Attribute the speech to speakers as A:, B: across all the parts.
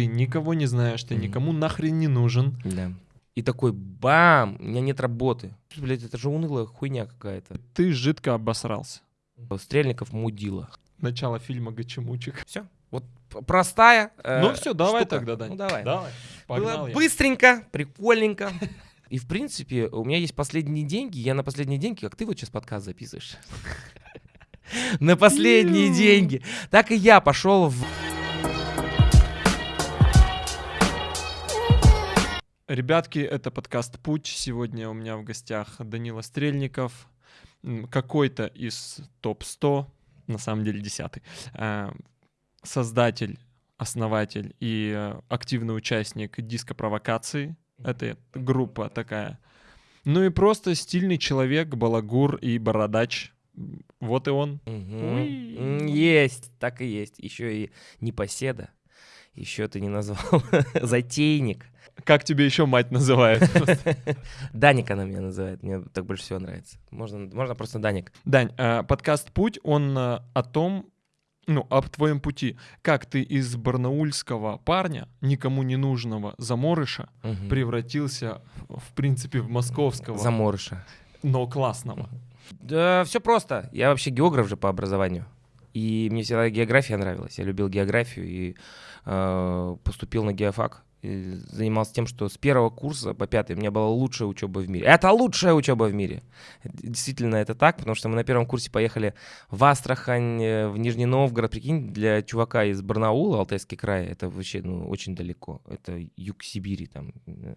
A: Ты никого не знаешь, ты никому нахрен не нужен.
B: Да. И такой бам, у меня нет работы. Блять, это же унылая хуйня какая-то.
A: Ты жидко обосрался.
B: Стрельников мудила.
A: Начало фильма Гачемучек.
B: Все. Вот простая. э,
A: Ну все, давай
B: штука.
A: тогда, Дань.
B: Ну давай.
A: Давай.
B: Было
A: Погнал я.
B: быстренько, прикольненько. И в принципе, у меня есть последние деньги. Я на последние деньги, как ты вот сейчас подкаст записываешь. На последние деньги. Так и я пошел в...
A: Ребятки, это подкаст «Путь». Сегодня у меня в гостях Данила Стрельников, какой-то из топ-100, на самом деле десятый, э, создатель, основатель и э, активный участник диско-провокации. Это группа такая. Ну и просто стильный человек, балагур и бородач. Вот и он.
B: М, Есть, так и есть. Еще и непоседа. Еще ты не назвал. Затейник.
A: Как тебе еще мать называет?
B: Даник она меня называет. Мне так больше всего нравится. Можно, можно просто Даник.
A: Дань, э, подкаст «Путь», он э, о том, ну, об твоем пути. Как ты из барнаульского парня, никому не нужного заморыша,
B: Мгм.
A: превратился, в принципе, в московского,
B: Заморыша.
A: но классного.
B: Да, все просто. Я вообще географ же по образованию. И мне всегда география нравилась. Я любил географию и э, поступил на геофак. Занимался тем, что с первого курса по пятый у меня была лучшая учеба в мире. Это лучшая учеба в мире. Действительно, это так, потому что мы на первом курсе поехали в Астрахань, э, в Нижний Новгород. Прикинь, для чувака из Барнаула, Алтайский край, это вообще ну, очень далеко. Это юг Сибири, там, э,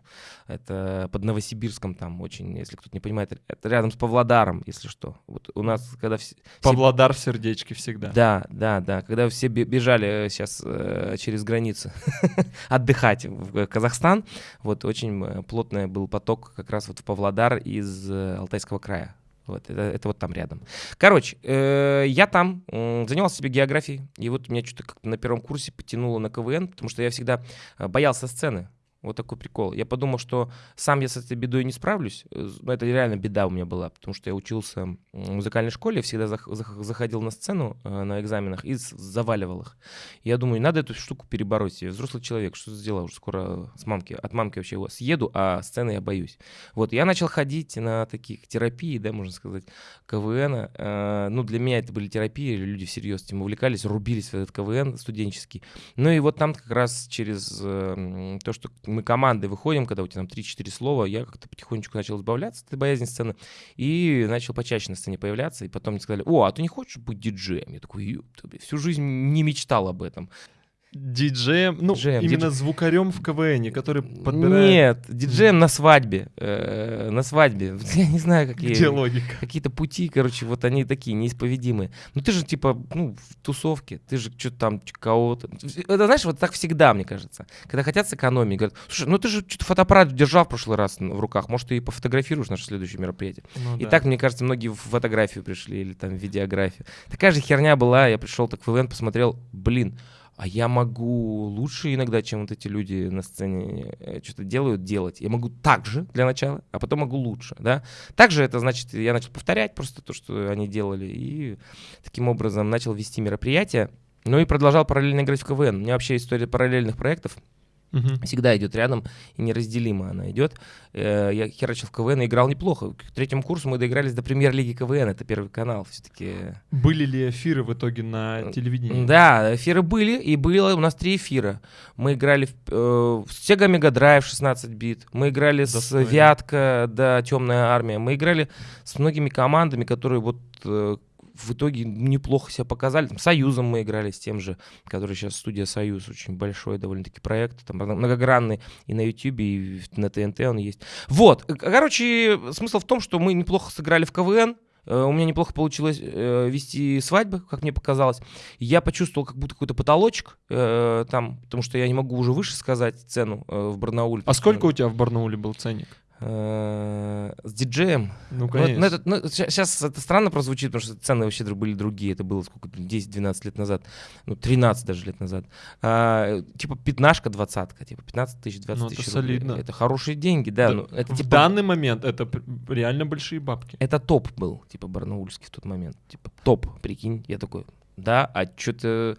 B: это под Новосибирском там очень, если кто-то не понимает, это рядом с Павлодаром, если что. Вот у нас, когда все...
A: Павлодар в сердечке всегда.
B: Да, да, да. Когда все бе- бежали сейчас через границу отдыхать в Казахстан, вот очень э, плотный был поток как раз вот в Павлодар из э, Алтайского края. Вот, это, это вот там рядом. Короче, э, я там м, занимался себе географией, и вот меня что-то как-то на первом курсе потянуло на КВН, потому что я всегда э, боялся сцены. Вот такой прикол. Я подумал, что сам я с этой бедой не справлюсь. Э, Но это реально беда у меня была, потому что я учился в музыкальной школе, всегда зах- зах- заходил на сцену э, на экзаменах и заваливал их. Я думаю, надо эту штуку перебороть. Я взрослый человек, что сделал? Уже скоро с мамки, от мамки вообще его съеду, а сцены я боюсь. Вот, я начал ходить на таких терапии, да, можно сказать, КВН. Э, ну, для меня это были терапии, люди всерьез этим увлекались, рубились в этот КВН студенческий. Ну и вот там как раз через то, что мы командой выходим, когда у тебя там 3-4 слова, я как-то потихонечку начал избавляться от этой боязни сцены и начал почаще на сцене появляться. И потом мне сказали, о, а ты не хочешь быть диджеем? Я такой, «Ёпта, блин, всю жизнь не мечтал об этом.
A: Диджеем, ну,
B: Диджеем,
A: именно
B: дидж-
A: звукарем в КВН, который подбирает...
B: Нет, диджеем на свадьбе. э, на свадьбе. Я не знаю, какие...
A: Где логика?
B: Какие-то пути, короче, вот они такие неисповедимые. Ну ты же типа, ну, в тусовке, ты же что-то там кого-то. Это знаешь, вот так всегда, мне кажется. Когда хотят сэкономить, говорят, слушай, ну ты же что-то фотоаппарат держал в прошлый раз в руках, может, ты и пофотографируешь наше следующее мероприятие.
A: Ну
B: И
A: да.
B: так, мне кажется, многие в фотографию пришли или там в видеографию. Такая же херня была, я пришел так в ивент, посмотрел, блин, а я могу лучше иногда, чем вот эти люди на сцене э, что-то делают, делать. Я могу так же для начала, а потом могу лучше, да. Также это значит, я начал повторять просто то, что они делали, и таким образом начал вести мероприятия. Ну и продолжал параллельно играть в КВН. У меня вообще история параллельных проектов
A: Мгм.
B: всегда идет рядом, и неразделимо она идет. Э, Я херачил в КВН и играл неплохо. К третьему курсу мы доигрались до премьер-лиги КВН, это первый канал все-таки.
A: Были ли эфиры в итоге на телевидении?
B: Да, эфиры были, и было у нас три эфира. Мы играли в, э, с Sega Mega Drive 16 бит, мы играли с
A: Достойно.
B: Вятка, да, Темная армия, мы играли с многими командами, которые вот э, в итоге неплохо себя показали. Там, Союзом мы играли с тем же, который сейчас студия Союз, очень большой довольно-таки проект, там многогранный и на Ютубе, и на ТНТ он есть. Вот, э, короче, смысл в том, что мы неплохо сыграли в КВН, Э, У меня неплохо получилось э, вести свадьбы, как мне показалось. Я почувствовал как будто какой-то потолочек э, там, потому что я не могу уже выше сказать цену э, в Барнауле.
A: А сколько у тебя в Барнауле был ценник?
B: Э, С диджеем.
A: Ну,
B: Ну,
A: конечно.
B: сейчас это странно прозвучит, потому что цены вообще были другие. Это было сколько? 10-12 лет назад. Ну, 13 даже лет назад. А, типа пятнашка, двадцатка. Типа 15 тысяч, 20
A: Ну, это
B: тысяч рублей.
A: солидно.
B: Это хорошие деньги, да.
A: Да,
B: ну, это
A: в
B: типа...
A: данный момент это реально большие бабки.
B: Это топ был, типа, барнаульский в тот момент. Типа, топ, прикинь. Я такой, да, а что-то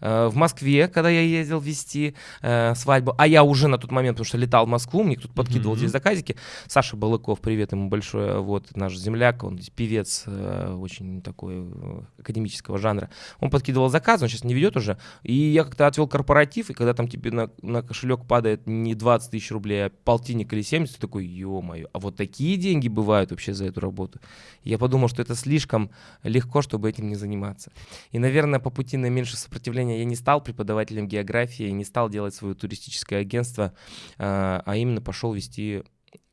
B: э, в Москве, когда я ездил вести э, свадьбу, а я уже на тот момент, потому что летал в Москву, мне кто-то подкидывал mm-hmm. здесь заказики, Саша Балыков, привет ему большое, вот наш земляк, он певец э, очень такой э, академического жанра, он подкидывал заказ, он сейчас не ведет уже, и я как-то отвел корпоратив, и когда там тебе на, на кошелек падает не 20 тысяч рублей, а полтинник или 70, ты такой, ё-моё, а вот такие деньги бывают вообще за эту работу. Я подумал, что это слишком легко, чтобы этим не заниматься. И, наверное, по пути на меньше сопротивления я не стал преподавателем географии, не стал делать свое туристическое агентство, а, а именно пошел вести,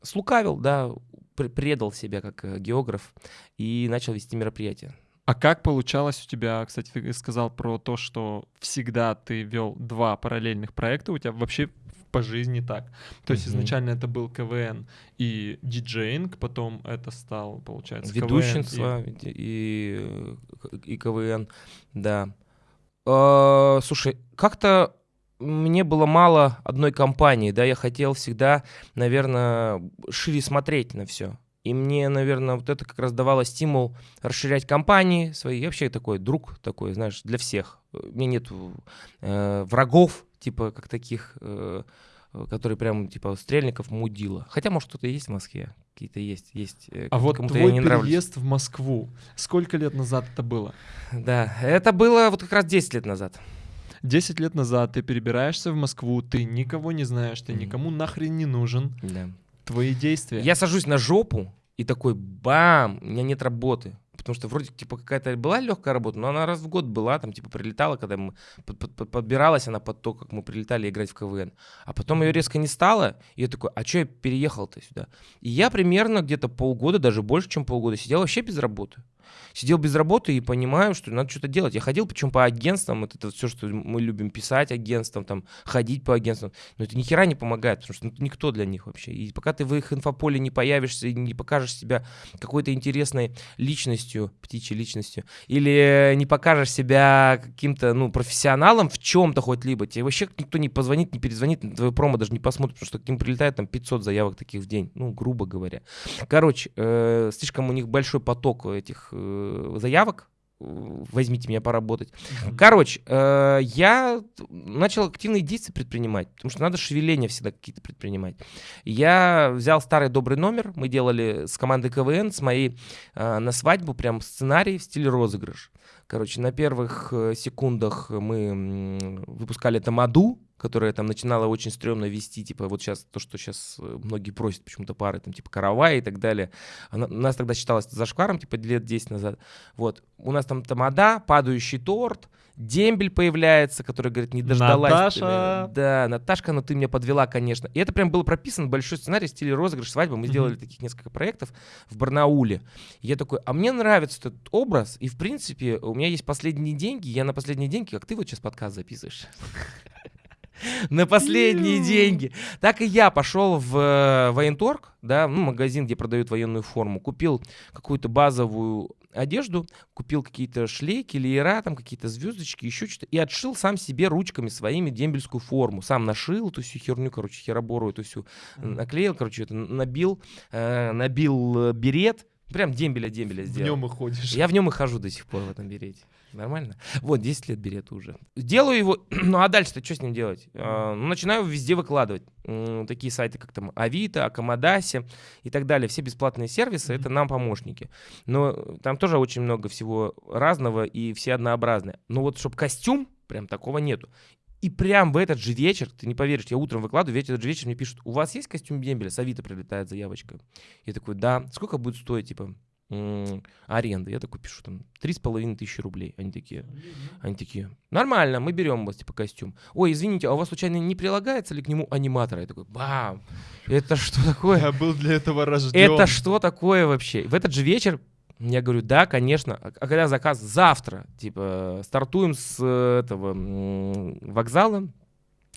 B: слукавил, да, предал себя как э, географ и начал вести мероприятия.
A: А как получалось у тебя, кстати, ты сказал про то, что всегда ты вел два параллельных проекта, у тебя вообще по жизни так. То есть изначально это был КВН и диджейнг, потом это стал, получается,
B: Ведущенство КВН и... И, и КВН, да. А, слушай, как-то мне было мало одной компании, да, я хотел всегда, наверное, шире смотреть на все. И мне, наверное, вот это как раз давало стимул расширять компании свои. Я вообще такой друг такой, знаешь, для всех. У меня нет э, врагов, типа, как таких, э, которые прям, типа, стрельников мудила. Хотя, может, кто-то есть в Москве, какие-то есть. есть
A: э, а вот твой переезд нравлюсь. в Москву, сколько лет назад это было?
B: Да, это было вот как раз 10 лет назад.
A: 10 лет назад ты перебираешься в Москву, ты никого не знаешь, ты никому нахрен не нужен. Да. Твои действия.
B: Я сажусь на жопу и такой бам, у меня нет работы потому что вроде типа какая-то была легкая работа, но она раз в год была, там типа прилетала, когда мы под, под, подбиралась она под то, как мы прилетали играть в КВН. А потом ее резко не стало, и я такой, а что я переехал-то сюда? И я примерно где-то полгода, даже больше, чем полгода сидел вообще без работы сидел без работы и понимаю, что надо что-то делать. Я ходил, причем по агентствам, вот это все, что мы любим писать агентствам, там, ходить по агентствам, но это ни хера не помогает, потому что ну, никто для них вообще. И пока ты в их инфополе не появишься и не покажешь себя какой-то интересной личностью, птичьей личностью, или не покажешь себя каким-то, ну, профессионалом в чем-то хоть либо, тебе вообще никто не позвонит, не перезвонит, на твою промо даже не посмотрит, потому что к ним прилетает там 500 заявок таких в день, ну, грубо говоря. Короче, э, слишком у них большой поток этих заявок, возьмите меня поработать. Короче, э, я начал активные действия предпринимать, потому что надо шевеления всегда какие-то предпринимать. Я взял старый добрый номер, мы делали с командой КВН, с моей э, на свадьбу прям сценарий в стиле розыгрыш. Короче, на первых э, секундах мы выпускали тамаду, которая там начинала очень стрёмно вести, типа вот сейчас то, что сейчас э, многие просят почему-то пары, там типа каравай и так далее. Она, у нас тогда считалось зашкваром, типа лет 10 назад. Вот. У нас там тамада, падающий торт, дембель появляется, который говорит, не дождалась.
A: Наташа!
B: Да, Наташка, но ты меня подвела, конечно. И это прям было прописано, большой сценарий в стиле розыгрыш свадьбы. Мы сделали mm-hmm. таких несколько проектов в Барнауле. И я такой, а мне нравится этот образ, и в принципе у меня есть последние деньги, я на последние деньги, как ты вот сейчас подкаст записываешь. на последние деньги. Так и я пошел в э, военторг, да, ну, магазин, где продают военную форму, купил какую-то базовую одежду, купил какие-то шлейки, леера, там какие-то звездочки, еще что-то, и отшил сам себе ручками своими дембельскую форму. Сам нашил эту всю херню, короче, херобору эту всю, наклеил, короче, это набил, э, набил э, берет, прям дембеля-дембеля сделал.
A: В нем и ходишь.
B: Я в нем и хожу до сих пор в этом берете. Нормально? Вот, 10 лет берет уже. Делаю его, ну а дальше-то что с ним делать? А, ну, начинаю везде выкладывать. Такие сайты, как там Авито, Акомодаси и так далее. Все бесплатные сервисы — это нам помощники. Но там тоже очень много всего разного и все однообразные. Но вот чтобы костюм, прям такого нету. И прям в этот же вечер, ты не поверишь, я утром выкладываю, в этот же вечер мне пишут, у вас есть костюм дембеля? С Авито прилетает заявочка. Я такой, да. Сколько будет стоить, типа, аренда. Я такой пишу, там, три с половиной тысячи рублей. Они такие, они такие, нормально, мы берем у вас, типа, костюм. Ой, извините, а у вас случайно не прилагается ли к нему аниматор? Я такой, бам, это что такое?
A: Я был для этого рожден.
B: Это что такое вообще? В этот же вечер я говорю, да, конечно. А, а когда заказ? Завтра. Типа, стартуем с этого вокзала,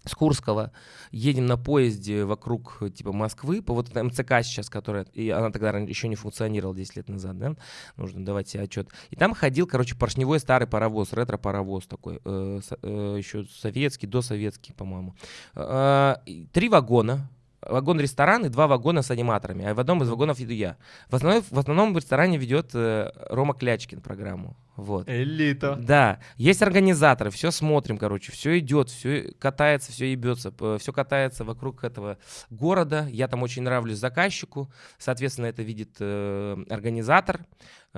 B: с Курского, едем на поезде вокруг типа Москвы, по вот МЦК сейчас, которая, и она тогда еще не функционировала 10 лет назад, да, нужно давать себе отчет. И там ходил, короче, поршневой старый паровоз, ретро-паровоз такой, э, э, еще советский, досоветский, по-моему. Э, три вагона, вагон-ресторан и два вагона с аниматорами, а в одном из вагонов иду я. В основном в, основном в ресторане ведет э, Рома Клячкин программу. Вот.
A: Элита.
B: Да, есть организаторы, все смотрим, короче, все идет, все катается, все ебется, все катается вокруг этого города. Я там очень нравлюсь заказчику, соответственно, это видит э, организатор.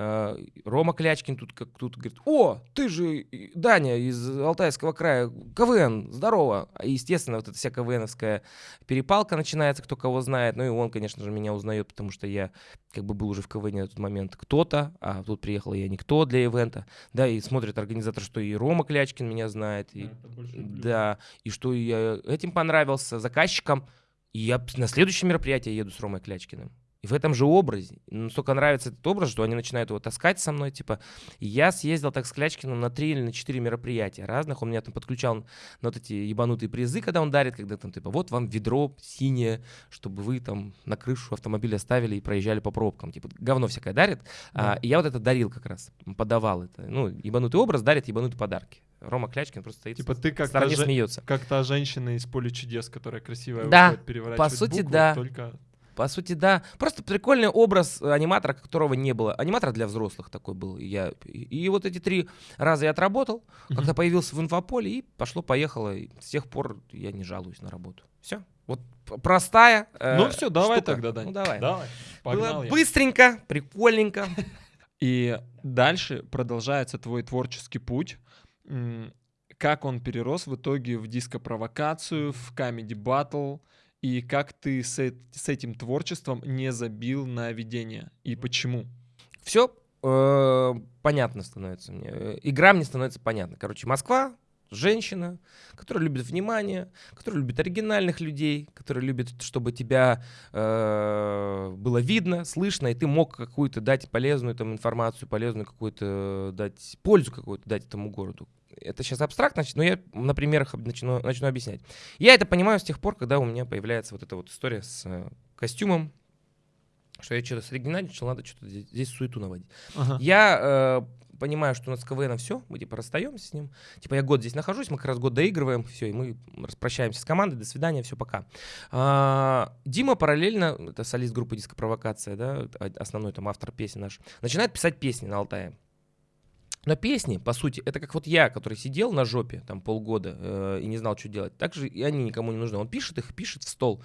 B: Э, Рома Клячкин тут как тут говорит, о, ты же Даня из Алтайского края, КВН, здорово. И, естественно, вот эта вся КВНовская перепалка начинается, кто кого знает. Ну и он, конечно же, меня узнает, потому что я как бы был уже в КВН на тот момент кто-то, а тут приехал я никто для ивента. Да, и смотрит организатор, что и Рома Клячкин меня знает. И, да, и что я этим понравился заказчикам. И я на следующее мероприятие еду с Ромой Клячкиным. И в этом же образе. Настолько нравится этот образ, что они начинают его таскать со мной. Типа, я съездил так с Клячкиным на три или на четыре мероприятия разных. Он меня там подключал на вот эти ебанутые призы, когда он дарит, когда там, типа, вот вам ведро синее, чтобы вы там на крышу автомобиля ставили и проезжали по пробкам. Типа, говно всякое дарит. Да. А, и я вот это дарил как раз, подавал это. Ну, ебанутый образ дарит ебанутые подарки. Рома Клячкин просто стоит
A: типа ты как
B: стороне
A: же,
B: смеется.
A: Как та женщина из «Поля чудес», которая красивая
B: да,
A: выходит переворачивать
B: по сути,
A: буквы,
B: да.
A: только
B: по сути, да. Просто прикольный образ аниматора, которого не было. Аниматор для взрослых такой был. Я, и, вот эти три раза я отработал, mm-hmm. когда появился в инфополе, и пошло-поехало. И с тех пор я не жалуюсь на работу. Все. Вот простая.
A: Э, ну все, давай
B: штука.
A: тогда, Дань.
B: Ну давай.
A: Давай.
B: Было я. быстренько, прикольненько.
A: И дальше продолжается твой творческий путь. Как он перерос в итоге в диско-провокацию, в камеди батл, и как ты с, с этим творчеством не забил на ведение и почему?
B: Все э, понятно становится мне. Игра мне становится понятна. Короче, Москва, женщина, которая любит внимание, которая любит оригинальных людей, которая любит, чтобы тебя э, было видно, слышно, и ты мог какую-то дать полезную там информацию, полезную какую-то дать пользу какую-то дать этому городу это сейчас абстрактно, но я на примерах начну, начну объяснять. Я это понимаю с тех пор, когда у меня появляется вот эта вот история с э, костюмом, что я что-то соригинальничал, надо что-то здесь, здесь суету наводить. Ага. Я э, понимаю, что у нас КВН все, мы типа расстаемся с ним. Типа я год здесь нахожусь, мы как раз год доигрываем, все, и мы распрощаемся с командой, до свидания, все, пока. А, Дима параллельно, это солист группы Диско Провокация, да, основной там автор песни наш, начинает писать песни на Алтае. Но песни, по сути, это как вот я, который сидел на жопе там полгода э, и не знал, что делать. Так же и они никому не нужны. Он пишет их, пишет в стол.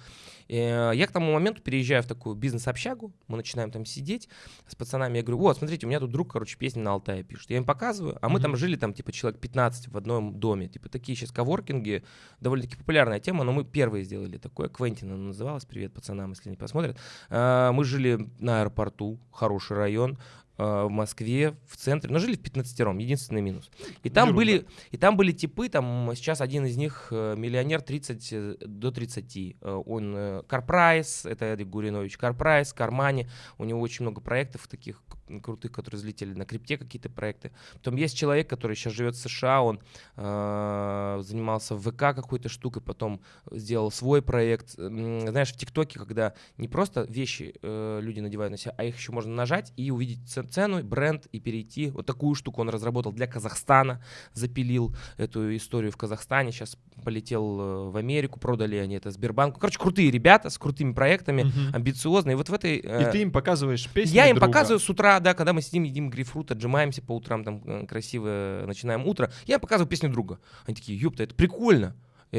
B: Э, я к тому моменту переезжаю в такую бизнес-общагу, мы начинаем там сидеть с пацанами. Я говорю, вот, смотрите, у меня тут друг, короче, песни на Алтае пишет. Я им показываю, а мы mm-hmm. там жили там типа человек 15 в одном доме. Типа такие сейчас коворкинги, довольно-таки популярная тема, но мы первые сделали такое. Квентин она называлась, привет пацанам, если не посмотрят. Э, мы жили на аэропорту, хороший район. Э, в Москве, в центре, но жили в 15-ром, единственный минус. И там, были, и там были типы, там сейчас один из них э, миллионер 30 э, до 30. Он Карпрайс, это Эдик Гуринович, Карпрайс, Кармани, у него очень много проектов таких крутых, которые взлетели на крипте какие-то проекты. Потом есть человек, который сейчас живет в США, он э, занимался в ВК какой-то штукой, потом сделал свой проект. Знаешь, в ТикТоке, когда не просто вещи э, люди надевают на себя, а их еще можно нажать и увидеть цену, бренд и перейти. Вот такую штуку он разработал для Казахстана, запилил эту историю в Казахстане, сейчас полетел э, в Америку, продали они это Сбербанку. Короче, крутые ребята с крутыми проектами, uh-huh. амбициозные. Вот в этой...
A: Э, и ты им показываешь песни
B: Я им
A: друга.
B: показываю с утра, да, когда мы сидим, едим грейпфрут, отжимаемся по утрам, там э, красиво начинаем утро, я им показываю песню друга. Они такие, ёпта, это прикольно.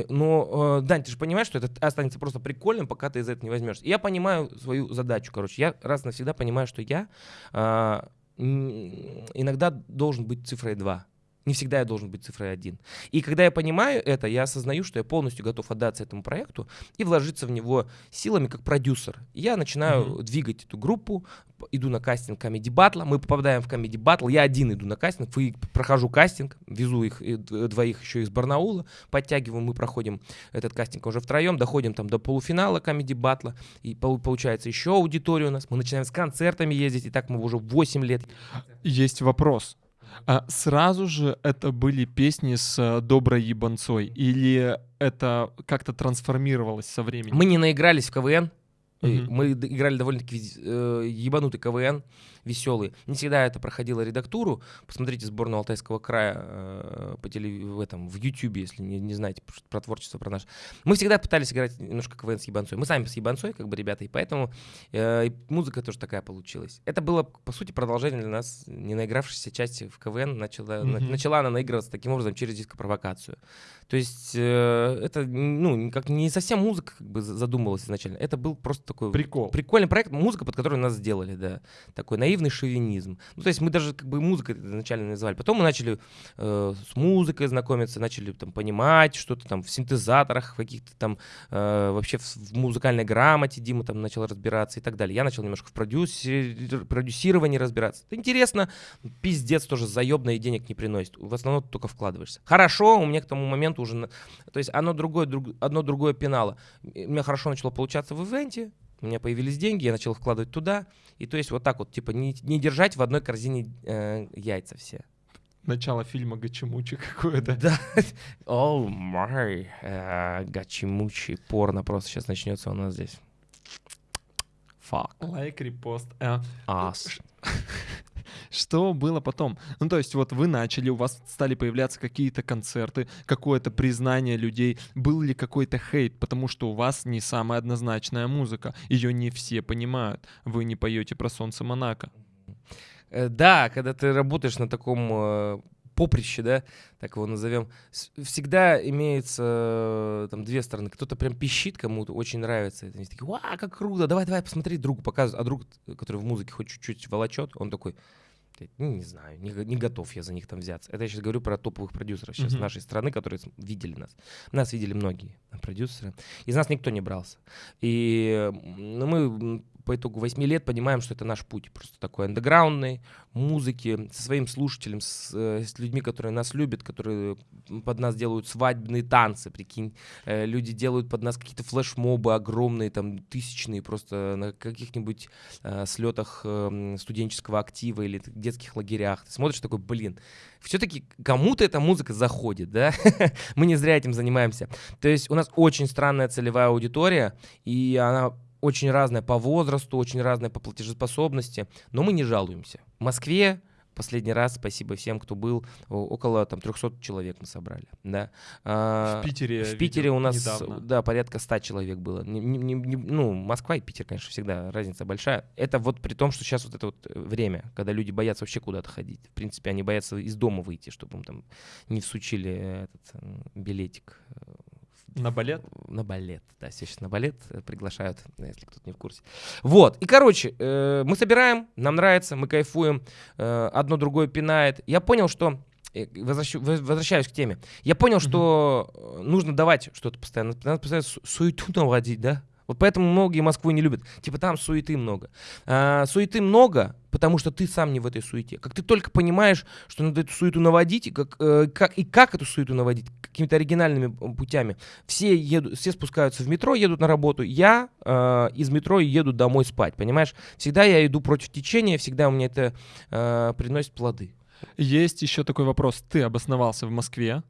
B: Но, Дань, ты же понимаешь, что это останется просто прикольным, пока ты из этого не возьмешь. Я понимаю свою задачу, короче. Я раз навсегда понимаю, что я э, иногда должен быть цифрой 2. Не всегда я должен быть цифрой 1. И когда я понимаю это, я осознаю, что я полностью готов отдаться этому проекту и вложиться в него силами как продюсер. Я начинаю mm-hmm. двигать эту группу, иду на кастинг Comedy Battle, мы попадаем в Comedy Battle, я один иду на кастинг, прохожу кастинг, везу их двоих еще из Барнаула, подтягиваем, мы проходим этот кастинг уже втроем, доходим там до полуфинала Comedy Battle, и получается еще аудитория у нас, мы начинаем с концертами ездить, и так мы уже 8 лет.
A: Есть вопрос. А сразу же это были песни с э, доброй ебанцой? Или это как-то трансформировалось со временем?
B: Мы не наигрались в КВН. Мгм. Мы играли довольно-таки э, ебанутый КВН, веселый. Не всегда это проходило редактуру. Посмотрите сборную Алтайского края э, по телев... в этом в Ютьюбе, если не, не знаете про творчество про наш. Мы всегда пытались играть немножко КВН с ебанцой. Мы сами с ебанцой, как бы ребята, и поэтому э, и музыка тоже такая получилась. Это было, по сути, продолжение для нас не наигравшейся части в КВН. Начала, mm-hmm. начала она наигрываться таким образом через диско-провокацию. То есть э, это, ну, как не совсем музыка как бы задумывалась изначально. Это был просто такой
A: Прикол.
B: прикольный проект, музыка, под которую нас сделали, да. Такой наивный шовинизм. Ну, то есть мы даже как бы музыкой изначально называли. Потом мы начали э, с музыкой знакомиться, начали там понимать что-то там в синтезаторах, каких-то там э, вообще в, в музыкальной грамоте Дима там начал разбираться и так далее. Я начал немножко в продюсер, продюсировании разбираться. Это интересно, пиздец тоже заебно и денег не приносит. В основном ты только вкладываешься. Хорошо, у меня к тому моменту уже... То есть оно другое, друг, одно другое пенало. У меня хорошо начало получаться в ивенте, у меня появились деньги, я начал вкладывать туда. И то есть вот так вот, типа, не, не держать в одной корзине э, яйца все.
A: Начало фильма Гачимучи какое-то.
B: Да. Oh, my. Гачимучи. Порно просто сейчас начнется у нас здесь.
A: Fuck. Лайк, репост. Э,
B: Ас.
A: Что было потом? Ну, то есть вот вы начали, у вас стали появляться какие-то концерты, какое-то признание людей. Был ли какой-то хейт? Потому что у вас не самая однозначная музыка. Ее не все понимают. Вы не поете про солнце Монако.
B: Э, да, когда ты работаешь на таком э, поприще, да, так его назовем, всегда имеется э, там две стороны. Кто-то прям пищит, кому-то очень нравится. Они такие, ва, как круто, давай, давай, посмотри, другу показывают. А друг, который в музыке хоть чуть-чуть волочет, он такой, ну, не знаю, не, не готов я за них там взяться. Это я сейчас говорю про топовых продюсеров сейчас mm-hmm. нашей страны, которые видели нас. Нас видели многие продюсеры. Из нас никто не брался. И ну, мы по итогу 8 лет понимаем, что это наш путь. Просто такой андеграундный, музыки, со своим слушателем, с, э, с людьми, которые нас любят, которые под нас делают свадебные танцы, прикинь. Э, люди делают под нас какие-то флешмобы огромные, там, тысячные, просто на каких-нибудь э, слетах э, студенческого актива или детских лагерях. Ты смотришь такой, блин, все-таки кому-то эта музыка заходит, да? Мы не зря этим занимаемся. То есть у нас очень странная целевая аудитория, и она очень разная по возрасту, очень разная по платежеспособности, но мы не жалуемся. В Москве последний раз, спасибо всем, кто был, около там 300 человек мы собрали, да.
A: А, в Питере
B: В Питере у нас, недавно. да, порядка 100 человек было. Не, не, не, ну, Москва и Питер, конечно, всегда разница большая. Это вот при том, что сейчас вот это вот время, когда люди боятся вообще куда-то ходить. В принципе, они боятся из дома выйти, чтобы им там не всучили этот билетик э,
A: на балет?
B: На балет, да, сейчас на балет э, приглашают, если кто-то не в курсе. Вот, и, короче, э, мы собираем, нам нравится, мы кайфуем, э, одно другое пинает. Я понял, что э, Возвращ... возвращаюсь к теме. Я понял, mm-hmm. что нужно давать что-то постоянно. Надо постоянно суету наводить, да? Вот поэтому многие Москву не любят. Типа там суеты много. А, суеты много, потому что ты сам не в этой суете. Как ты только понимаешь, что надо эту суету наводить, и как, э, как, и как эту суету наводить, какими-то оригинальными путями. Все, едут, все спускаются в метро, едут на работу. Я э, из метро еду домой спать, понимаешь? Всегда я иду против течения, всегда у меня это э, приносит плоды.
A: Есть еще такой вопрос. Ты обосновался в Москве,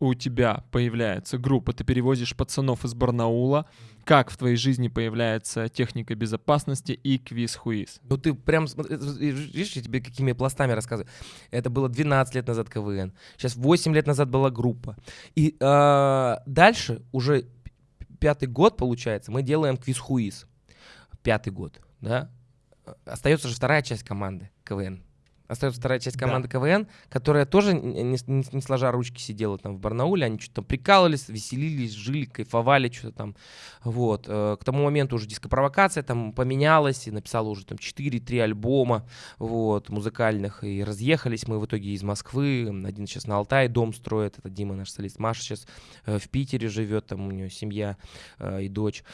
A: у тебя появляется группа, ты перевозишь пацанов из Барнаула. Как в твоей жизни появляется техника безопасности и квиз-хуиз?
B: Ну ты прям, э, видишь, я тебе какими пластами рассказываю. Это было 12 лет назад КВН. Сейчас 8 лет назад была группа. И э, дальше уже пятый год, получается, мы делаем квиз-хуиз. Пятый год, да? Остается же вторая часть команды КВН остается вторая часть команды да. КВН, которая тоже не, не, не сложа ручки сидела там в Барнауле, они что-то там прикалывались, веселились, жили, кайфовали, что-то там. Вот. Э, к тому моменту уже дископровокация там поменялась, и написала уже там 4-3 альбома вот, музыкальных, и разъехались мы в итоге из Москвы. Один сейчас на Алтае дом строит, это Дима наш солист. Маша сейчас э, в Питере живет, там у нее семья э, и дочь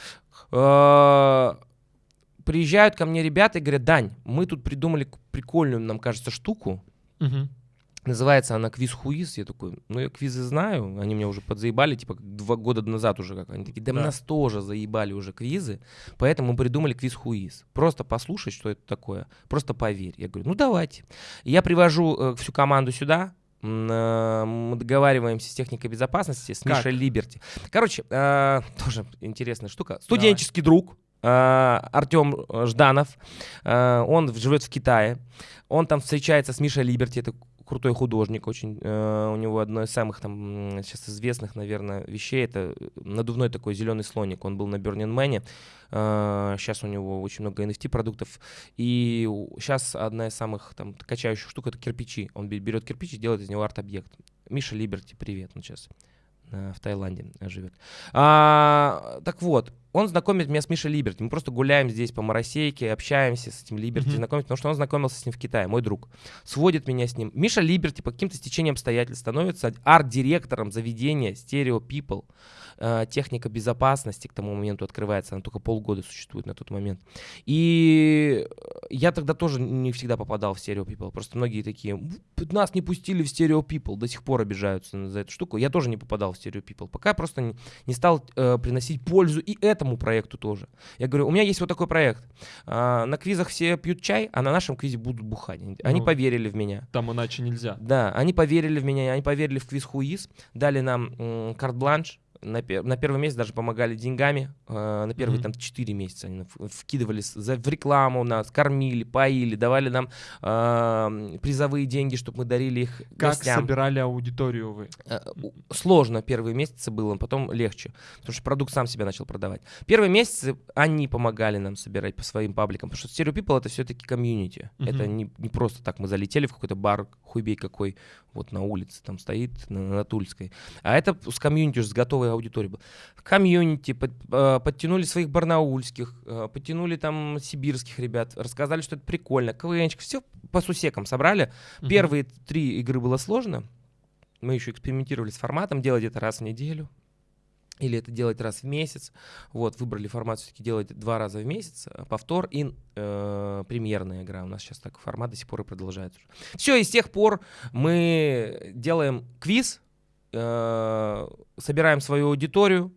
B: приезжают ко мне ребята и говорят, Дань, мы тут придумали прикольную, нам кажется, штуку.
A: Угу.
B: Называется она квиз хуиз. Я такой, ну я квизы знаю, они меня уже подзаебали, типа два года назад уже как. Они такие, да, да. нас тоже заебали уже квизы, поэтому мы придумали квиз хуиз. Просто послушай, что это такое, просто поверь. Я говорю, ну давайте. Я привожу э, всю команду сюда, э, мы договариваемся с техникой безопасности, с как? Мишей Либерти. Короче, э, тоже интересная штука. Студенческий Давай. друг, Артем Жданов, он живет в Китае, он там встречается с Мишей Либерти, это крутой художник, очень э, у него одно из самых там сейчас известных, наверное, вещей это надувной такой зеленый слоник. Он был на Burning Man. Э, сейчас у него очень много NFT продуктов. И сейчас одна из самых там качающих штук это кирпичи. Он берет кирпич и делает из него арт-объект. Миша Либерти, привет, он сейчас в Таиланде живет. А, так вот, он знакомит меня с Мишей Либерти. Мы просто гуляем здесь по Моросейке, общаемся с этим Либерти, mm-hmm. знакомимся, потому что он знакомился с ним в Китае, мой друг. Сводит меня с ним. Миша Либерти по каким-то стечениям обстоятельств становится арт-директором заведения Stereo People. Э, техника безопасности к тому моменту открывается, она только полгода существует на тот момент. И я тогда тоже не всегда попадал в Stereo People. Просто многие такие, нас не пустили в Stereo People, до сих пор обижаются за эту штуку. Я тоже не попадал в Stereo People, пока просто не, не стал э, приносить пользу и этому проекту тоже. Я говорю, у меня есть вот такой проект. А, на квизах все пьют чай, а на нашем квизе будут бухать. Они ну, поверили в меня.
A: Там иначе нельзя.
B: Да, они поверили в меня, они поверили в квиз Хуиз, дали нам карт-бланш, на, пер, на первый месяц даже помогали деньгами. Э, на первые mm-hmm. там 4 месяца они вкидывали за, в рекламу нас, кормили, поили, давали нам э, призовые деньги, чтобы мы дарили их
A: Как
B: гостям.
A: собирали аудиторию вы?
B: Э, сложно первые месяцы было, потом легче, потому что продукт сам себя начал продавать. Первые месяцы они помогали нам собирать по своим пабликам, потому что Stereo People это все-таки комьюнити. Mm-hmm. Это не, не просто так мы залетели в какой-то бар, хуйбей какой, вот на улице там стоит, на, на Тульской. А это с комьюнити, с готовой целая аудитория была. Комьюнити, под, э, подтянули своих барнаульских, э, подтянули там сибирских ребят, рассказали, что это прикольно, КВНчик, все по сусекам собрали. Угу. Первые три игры было сложно, мы еще экспериментировали с форматом, делать это раз в неделю, или это делать раз в месяц. Вот, выбрали формат все-таки делать два раза в месяц, э, повтор и э, премьерная игра. У нас сейчас так формат до сих пор и продолжается. Все, и с тех пор мы делаем квиз, э, собираем свою аудиторию,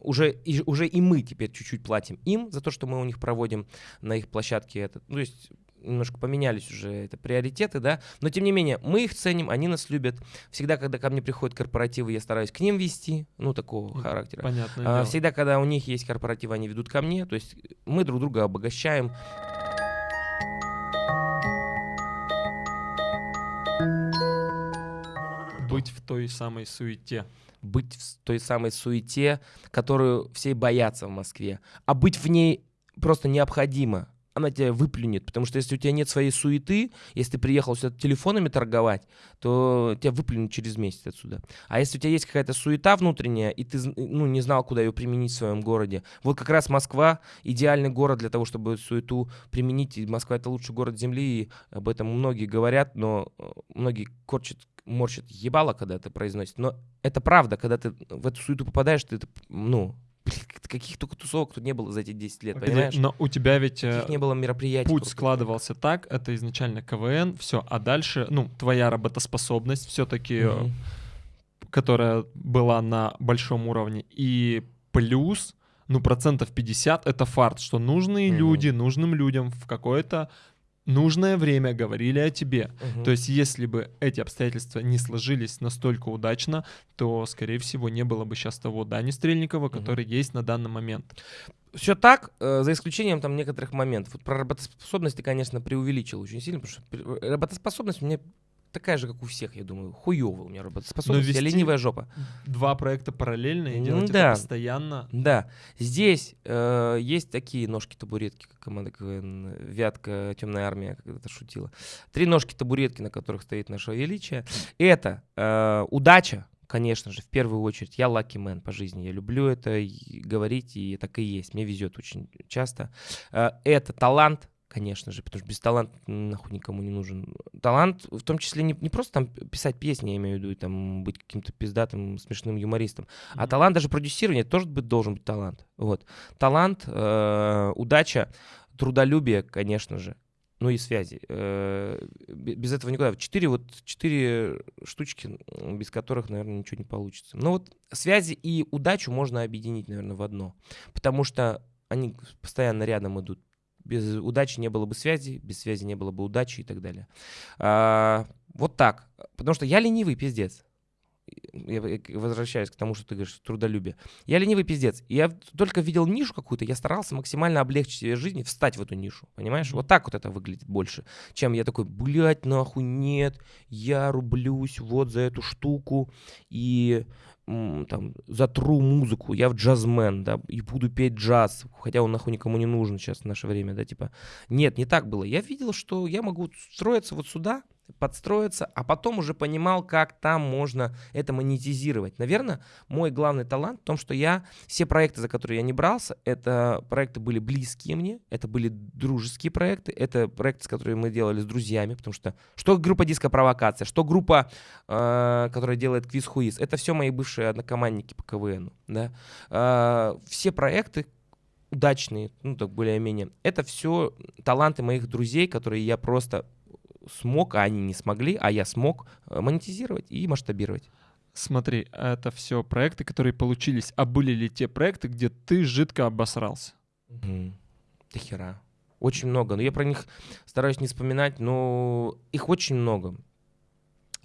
B: уже и, уже и мы теперь чуть-чуть платим им за то, что мы у них проводим на их площадке это. Ну, то есть немножко поменялись уже это приоритеты, да, но тем не менее мы их ценим, они нас любят. Всегда, когда ко мне приходят корпоративы, я стараюсь к ним вести, ну такого характера.
A: Понятно.
B: А, всегда, когда у них есть корпоративы, они ведут ко мне, то есть мы друг друга обогащаем.
A: Быть в той самой суете.
B: Быть в той самой суете, которую все боятся в Москве. А быть в ней просто необходимо. Она тебя выплюнет, потому что если у тебя нет своей суеты, если ты приехал сюда телефонами торговать, то тебя выплюнут через месяц отсюда. А если у тебя есть какая-то суета внутренняя, и ты ну, не знал, куда ее применить в своем городе, вот как раз Москва идеальный город для того, чтобы суету применить. И Москва это лучший город Земли, и об этом многие говорят, но э, многие корчат морщит ебало, когда это произносит. Но это правда, когда ты в эту суету попадаешь, ты, ну, каких только тусовок тут не было за эти 10 лет, Погоди, понимаешь?
A: Но у тебя ведь
B: Каких не было мероприятий.
A: Путь складывался так, это изначально КВН, все, а дальше, ну, твоя работоспособность все-таки, mm-hmm. которая была на большом уровне, и плюс, ну, процентов 50 это фарт, что нужные mm-hmm. люди, нужным людям в какое-то нужное время говорили о тебе. Угу. То есть, если бы эти обстоятельства не сложились настолько удачно, то, скорее всего, не было бы сейчас того Дани Стрельникова, который угу. есть на данный момент.
B: Все так, э, за исключением там некоторых моментов. Вот про работоспособность ты, конечно, преувеличил очень сильно, потому что работоспособность меня такая же, как у всех, я думаю. Хуёвая у меня работоспособность, я ленивая жопа.
A: Два проекта параллельно и делать да. это постоянно.
B: Да. Здесь э, есть такие ножки-табуретки, как команда КВН «Вятка», «Темная армия», когда-то шутила. Три ножки-табуретки, на которых стоит наше величие. Это э, удача, конечно же, в первую очередь. Я лаки мен по жизни. Я люблю это говорить, и так и есть. Мне везет очень часто. Э, это талант, конечно же, потому что без таланта нахуй никому не нужен. Талант, в том числе не, не просто там писать песни, я имею в виду, там быть каким-то пиздатым, смешным юмористом, mm-hmm. а талант даже продюсирование тоже быть, должен быть талант. Вот. Талант, э, удача, трудолюбие, конечно же, ну и связи. Э, без этого никуда. Четыре вот четыре штучки, без которых, наверное, ничего не получится. Но вот связи и удачу можно объединить, наверное, в одно, потому что они постоянно рядом идут без удачи не было бы связи, без связи не было бы удачи и так далее. А, вот так. Потому что я ленивый пиздец. я возвращаюсь к тому, что ты говоришь, трудолюбие. Я ленивый пиздец. Я только видел нишу какую-то, я старался максимально облегчить себе жизнь и встать в эту нишу, понимаешь? Вот так вот это выглядит больше, чем я такой, блядь, нахуй, нет, я рублюсь вот за эту штуку, и там, затру музыку, я в джазмен, да, и буду петь джаз, хотя он нахуй никому не нужен сейчас в наше время, да, типа. Нет, не так было. Я видел, что я могу строиться вот сюда, подстроиться, а потом уже понимал, как там можно это монетизировать. Наверное, мой главный талант в том, что я все проекты, за которые я не брался, это проекты были близкие мне, это были дружеские проекты, это проекты, с которыми мы делали с друзьями, потому что что группа диско провокация, что группа, э, которая делает квиз хуиз, это все мои бывшие однокомандники по КВН, да. Э, все проекты, удачные, ну так более-менее, это все таланты моих друзей, которые я просто смог, а они не смогли, а я смог э, монетизировать и масштабировать.
A: Смотри, это все проекты, которые получились. А были ли те проекты, где ты жидко обосрался?
B: Угу. До хера. Очень много. Но я про них стараюсь не вспоминать, но их очень много.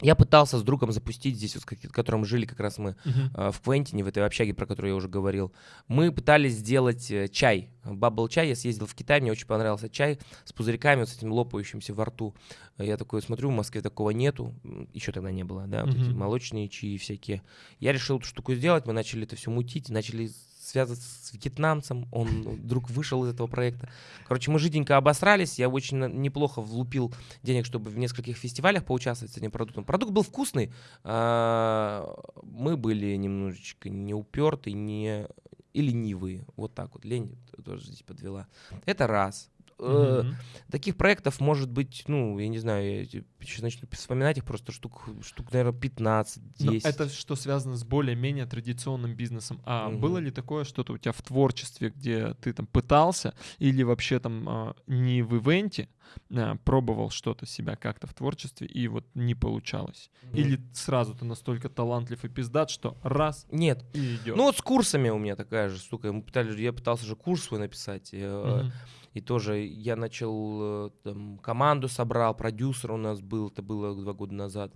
B: Я пытался с другом запустить здесь, вот, в котором жили как раз мы uh-huh. э, в Квентине, в этой общаге, про которую я уже говорил. Мы пытались сделать э, чай, бабл чай. Я съездил в Китай, мне очень понравился чай с пузырьками, вот с этим лопающимся во рту. Я такой смотрю, в Москве такого нету, еще тогда не было, да, uh-huh. вот эти молочные чаи всякие. Я решил эту штуку сделать, мы начали это все мутить, начали связан с вьетнамцем, он вдруг вышел из этого проекта. Короче, мы жиденько обосрались, я очень неплохо влупил денег, чтобы в нескольких фестивалях поучаствовать с этим продуктом. Продукт был вкусный, а, мы были немножечко не уперты, не и ленивые. Вот так вот. Лень тоже здесь подвела. Это раз. Mm-hmm. Таких проектов может быть, ну, я не знаю, я сейчас начну вспоминать их просто штук, штук наверное, 15, 10. Но
A: это что связано с более-менее традиционным бизнесом. А mm-hmm. было ли такое что-то у тебя в творчестве, где ты там пытался или вообще там а, не в ивенте а, пробовал что-то себя как-то в творчестве и вот не получалось? Mm-hmm. Или сразу ты настолько талантлив и пиздат, что раз
B: Нет.
A: и идет?
B: Ну вот с курсами у меня такая же штука. Мы пытались, я пытался же курс свой написать. Mm-hmm и тоже я начал, э, там, команду собрал, продюсер у нас был, это было два года назад.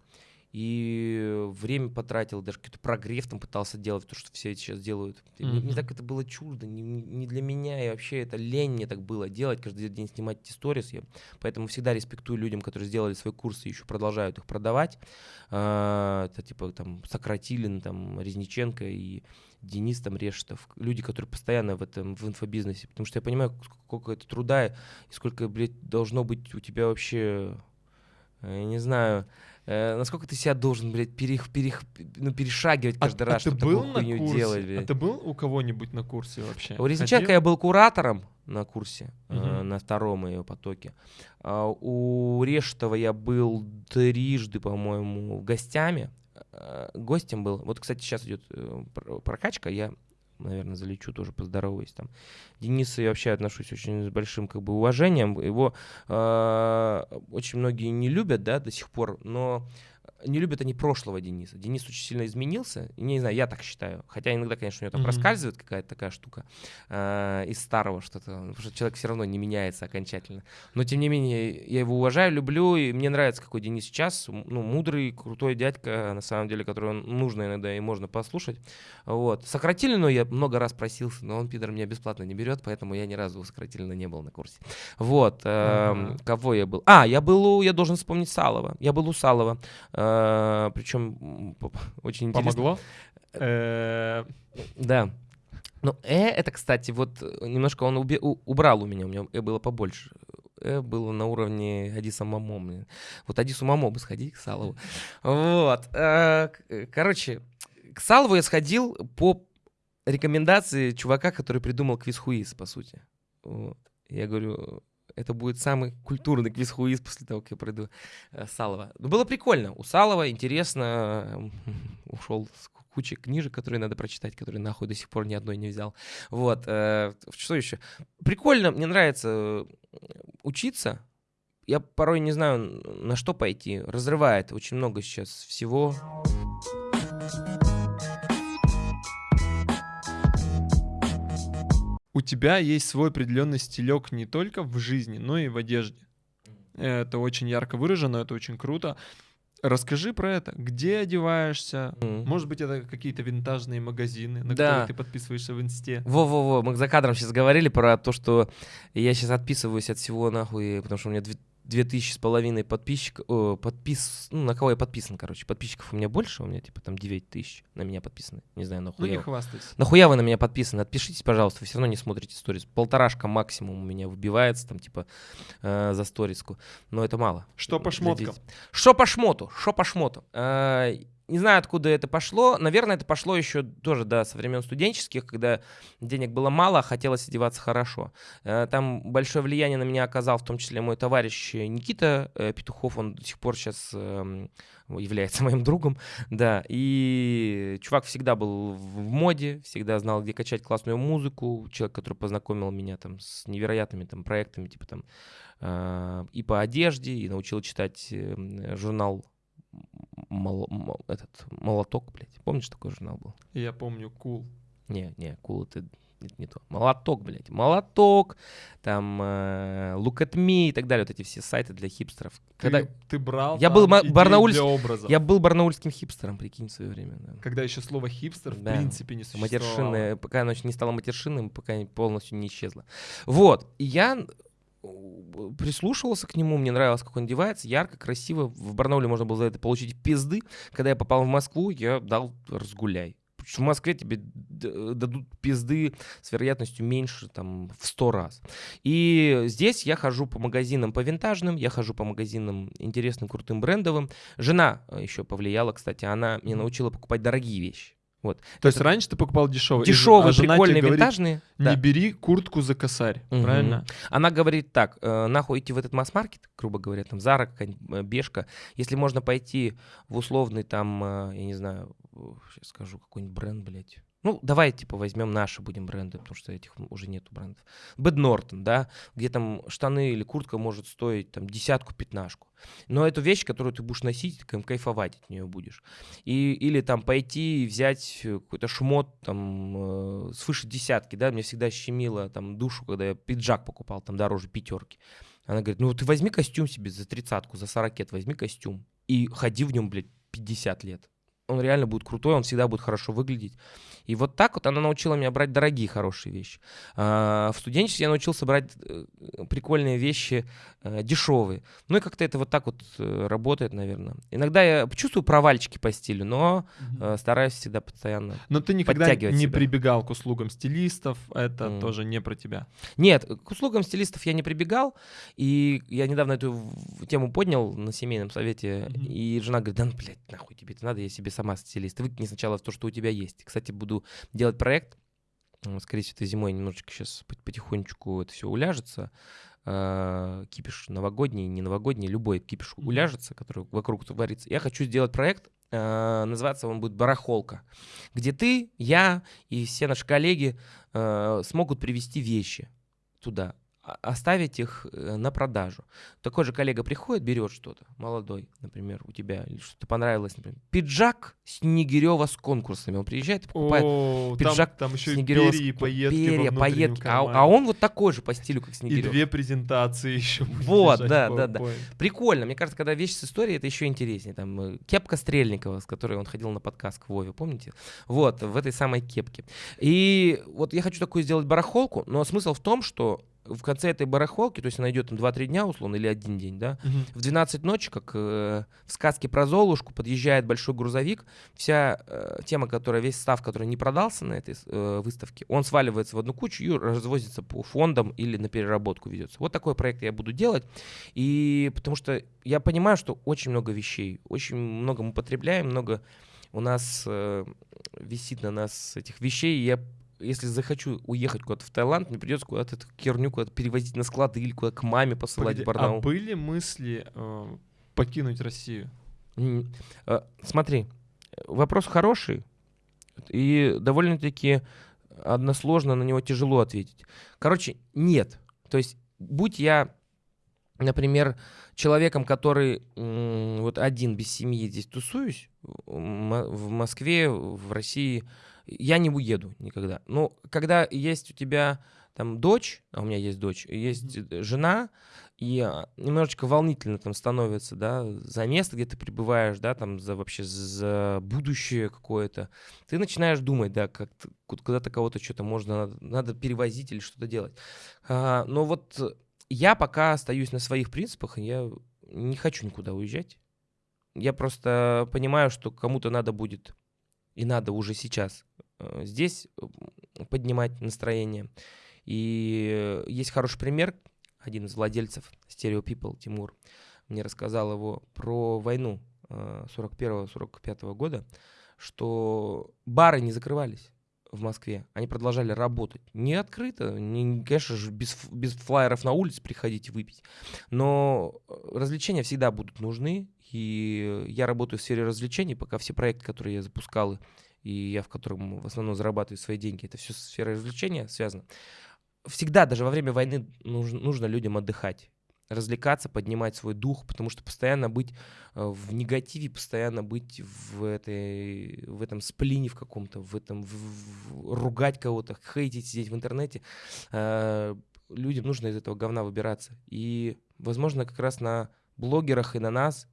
B: И время потратил, даже какой-то прогрев там пытался делать, то, что все сейчас делают. Mm-hmm. Мне, мне так это было чуждо, не, не для меня, и вообще это лень мне так было делать, каждый день снимать эти сторис. Я, поэтому всегда респектую людям, которые сделали свои курсы и еще продолжают их продавать. А, это типа там Сократилин, там Резниченко и Денис там Решетов, люди, которые постоянно в этом, в инфобизнесе, потому что я понимаю, сколько это труда и сколько, блядь, должно быть у тебя вообще, э, я не знаю, э, насколько ты себя должен, блядь, перех, перех, ну, перешагивать каждый а, раз,
A: а чтобы
B: был
A: такую хуйню курсе? делать, блядь. А ты был у кого-нибудь на курсе вообще?
B: У Резниченко я был куратором на курсе, угу. э, на втором ее потоке. А у Решетова я был трижды, по-моему, гостями, Э, гостем был. Вот, кстати, сейчас идет э, прокачка, я, наверное, залечу тоже поздороваюсь там. Дениса я вообще отношусь очень с большим как бы уважением. Его э, очень многие не любят, да, до сих пор, но не любят они прошлого Дениса. Денис очень сильно изменился. Не знаю, я так считаю. Хотя иногда, конечно, у него там mm-hmm. проскальзывает какая-то такая штука э, из старого что-то. Потому что человек все равно не меняется окончательно. Но, тем не менее, я его уважаю, люблю. И мне нравится, какой Денис сейчас. Ну, мудрый, крутой дядька, на самом деле, которого нужно иногда и можно послушать. Вот. Сократили, но я много раз просился, но он, пидор, меня бесплатно не берет, поэтому я ни разу сократительно не был на курсе. Вот. Э, mm-hmm. Кого я был? А, я был у, я должен вспомнить Салова. Я был у Салова. Э, причем очень интересно.
A: Помогло? Э,
B: да. Ну, э, это, кстати, вот немножко он уби- убрал у меня, у меня э было побольше. Э было на уровне Адиса Мамо. Вот Адису Мамо бы сходи к Салову. Вот. Э, короче, к Салову я сходил по рекомендации чувака, который придумал квиз-хуиз, по сути. Вот. Я говорю, это будет самый культурный квиз-хуиз после того, как я пройду э, Салова. Но было прикольно. У Салова интересно. Ушел с кучей книжек, которые надо прочитать, которые нахуй до сих пор ни одной не взял. Вот. Э, что еще? Прикольно, мне нравится э, учиться. Я порой не знаю, на что пойти. Разрывает очень много сейчас всего.
A: У тебя есть свой определенный стилек не только в жизни, но и в одежде. Это очень ярко выражено, это очень круто. Расскажи про это. Где одеваешься?
B: Мгм.
A: Может быть, это какие-то винтажные магазины, на
B: Да.
A: которые ты подписываешься в инсте.
B: Во-во-во, мы за кадром сейчас говорили про то, что я сейчас отписываюсь от всего нахуй, потому что у меня две, тысячи с половиной подписчиков, о, подпис, ну, на кого я подписан, короче, подписчиков у меня больше, у меня типа там 9 тысяч на меня подписаны, не знаю,
A: Ну
B: нахуя.
A: не
B: вы-
A: хвастайся.
B: Нахуя вы на меня подписаны? Отпишитесь, пожалуйста, вы все равно не смотрите сторис. Полторашка максимум у меня выбивается там типа э, за сториску, но это мало.
A: Что по шмоткам?
B: Что по шмоту? Что по шмоту? Э, Не знаю, откуда это пошло. Наверное, это пошло еще тоже, да, со времен студенческих, когда денег было мало, а хотелось одеваться хорошо. Э, Там большое влияние на меня оказал, в том числе мой товарищ Никита э, Петухов, он до сих пор сейчас является моим другом, да, и чувак всегда был в моде, всегда знал, где качать классную музыку, человек, который познакомил меня там с невероятными там проектами, типа там э, и по одежде, и научил читать э, журнал Мол- Мол- этот молоток, блядь. Помнишь, такой журнал был?
A: Я помню, кул.
B: Не, не, кул это это не то. Молоток, блядь. Молоток, там э, Look at Me и так далее. Вот эти все сайты для хипстеров.
A: Ты,
B: Когда...
A: ты брал
B: Я был барнаульс-
A: для образа.
B: Я был барнаульским хипстером, прикинь, в свое время. да.
A: Когда еще слово хипстер в
B: Да.
A: принципе не существовало.
B: Матершинное, пока оно еще не стало матершинным, пока не- полностью не исчезло. Вот, и я прислушивался к нему, мне нравилось, как он одевается, ярко, красиво. В Барнауле можно было за это получить пизды. Когда я попал в Москву, я дал разгуляй. В Москве тебе дадут пизды с вероятностью меньше, там, в сто раз. И здесь я хожу по магазинам по винтажным, я хожу по магазинам интересным, крутым, брендовым. Жена э, еще повлияла, кстати, она меня научила покупать дорогие вещи. Вот.
A: То есть раньше ты покупал дешевые.
B: Дешевые,
A: а
B: прикольные,
A: говорит,
B: винтажные.
A: Не
B: да.
A: бери куртку за косарь,
B: Мгм.
A: правильно?
B: Она говорит так, э, нахуй идти в этот масс-маркет, грубо говоря, там Зара, э, Бешка, если можно пойти в условный там, э, я не знаю, сейчас скажу, какой-нибудь бренд, блядь. Ну, давай, типа, возьмем наши будем бренды, потому что этих уже нету брендов. Бэд Нортон, да, где там штаны или куртка может стоить там десятку-пятнашку. Но это вещь, которую ты будешь носить, кайф- кайфовать от нее будешь. И, или там пойти и взять э, какой-то шмот там э, свыше десятки, да, мне всегда щемило там душу, когда я пиджак покупал там дороже пятерки. Она говорит, ну ты возьми костюм себе за тридцатку, за сорокет, возьми костюм и ходи в нем, блядь, 50 лет. Он реально будет крутой, он всегда будет хорошо выглядеть. И вот так вот она научила меня брать дорогие, хорошие вещи. А, в студенчестве я научился брать э, прикольные вещи, э, дешевые. Ну и как-то это вот так вот э, работает, наверное. Иногда я чувствую провальчики по стилю, но э, стараюсь всегда постоянно.
A: Но ты никогда не
B: себя.
A: прибегал к услугам стилистов, это
B: Мгм.
A: тоже не про тебя.
B: Нет, к услугам стилистов я не прибегал, и я недавно эту тему поднял на семейном совете,
A: Мгм.
B: и жена говорит, да ну, блядь, нахуй тебе это надо, я себе сама стилист. Выкини сначала то, что у тебя есть. Кстати, буду делать проект, скорее всего, это зимой немножечко сейчас потихонечку это все уляжется. Э, Кипиш новогодний, не новогодний, любой кипиш уляжется, который вокруг творится. Я хочу сделать проект, э, называться он будет «Барахолка», где ты, я и все наши коллеги э, смогут привезти вещи туда, а- оставить их э, на продажу. Такой же коллега приходит, берет что-то, молодой, например, у тебя, или что-то понравилось, например, пиджак Снегирева с конкурсами. Он приезжает и покупает
A: О,
B: пиджак
A: там, там еще и
B: Снегирёва с
A: перья и
B: ко-
A: пайетки
B: перья, пайетки, а, а он вот такой же по стилю, как
A: И
B: Снегирев.
A: две презентации еще.
B: Вот, да, да, да. Прикольно. Мне кажется, когда вещь с историей, это еще интереснее. Там э, кепка Стрельникова, с которой он ходил на подкаст к Вове, помните? Вот, в этой самой кепке. И вот я хочу такую сделать барахолку, но смысл в том, что в конце этой барахолки, то есть она идет там 2-3 дня, условно, или один день, да,
A: Мгм.
B: в 12 ночи, как э, в сказке про Золушку, подъезжает большой грузовик, вся э, тема, которая, весь став, который не продался на этой э, выставке, он сваливается в одну кучу и развозится по фондам или на переработку ведется. Вот такой проект я буду делать, и потому что я понимаю, что очень много вещей, очень много мы потребляем, много у нас э, висит на нас этих вещей, и я если захочу уехать куда-то в Таиланд, мне придется куда-то эту херню куда-то перевозить на склады или куда-то к маме посылать
A: Погоди,
B: в Барнаул.
A: а были мысли э, покинуть Россию?
B: М, э, Смотри, вопрос хороший и довольно-таки односложно на него тяжело ответить. Короче, нет. То есть, будь я, например, человеком, который м, вот один без семьи здесь тусуюсь, в Москве, в России, я не уеду никогда. Но когда есть у тебя там дочь, а у меня есть дочь, и есть э, жена, и а, немножечко волнительно там становится, да, за место, где ты пребываешь, да, там за вообще за будущее какое-то. Ты начинаешь думать, да, как куда-то кого-то что-то можно, надо, надо перевозить или что-то делать. А, но вот я пока остаюсь на своих принципах, я не хочу никуда уезжать. Я просто понимаю, что кому-то надо будет, и надо уже сейчас здесь поднимать настроение. И есть хороший пример, один из владельцев Stereo People, Тимур, мне рассказал его про войну 41-45 э, года, что бары не закрывались в Москве, они продолжали работать. Не открыто, не, конечно же, без, без флайеров на улице приходить выпить, но э, развлечения всегда будут нужны, и я работаю в сфере развлечений, пока все проекты, которые я запускал, и я в котором в основном зарабатываю свои деньги, это все сфера развлечения связано. Всегда, даже во время войны, нужно, нужно людям отдыхать развлекаться, поднимать свой дух, потому что постоянно быть э, в негативе, постоянно быть в, этой, в этом сплине в каком-то, в этом в, в, ругать кого-то, хейтить, сидеть в интернете, э, людям нужно из этого говна выбираться. И, возможно, как раз на блогерах и на нас,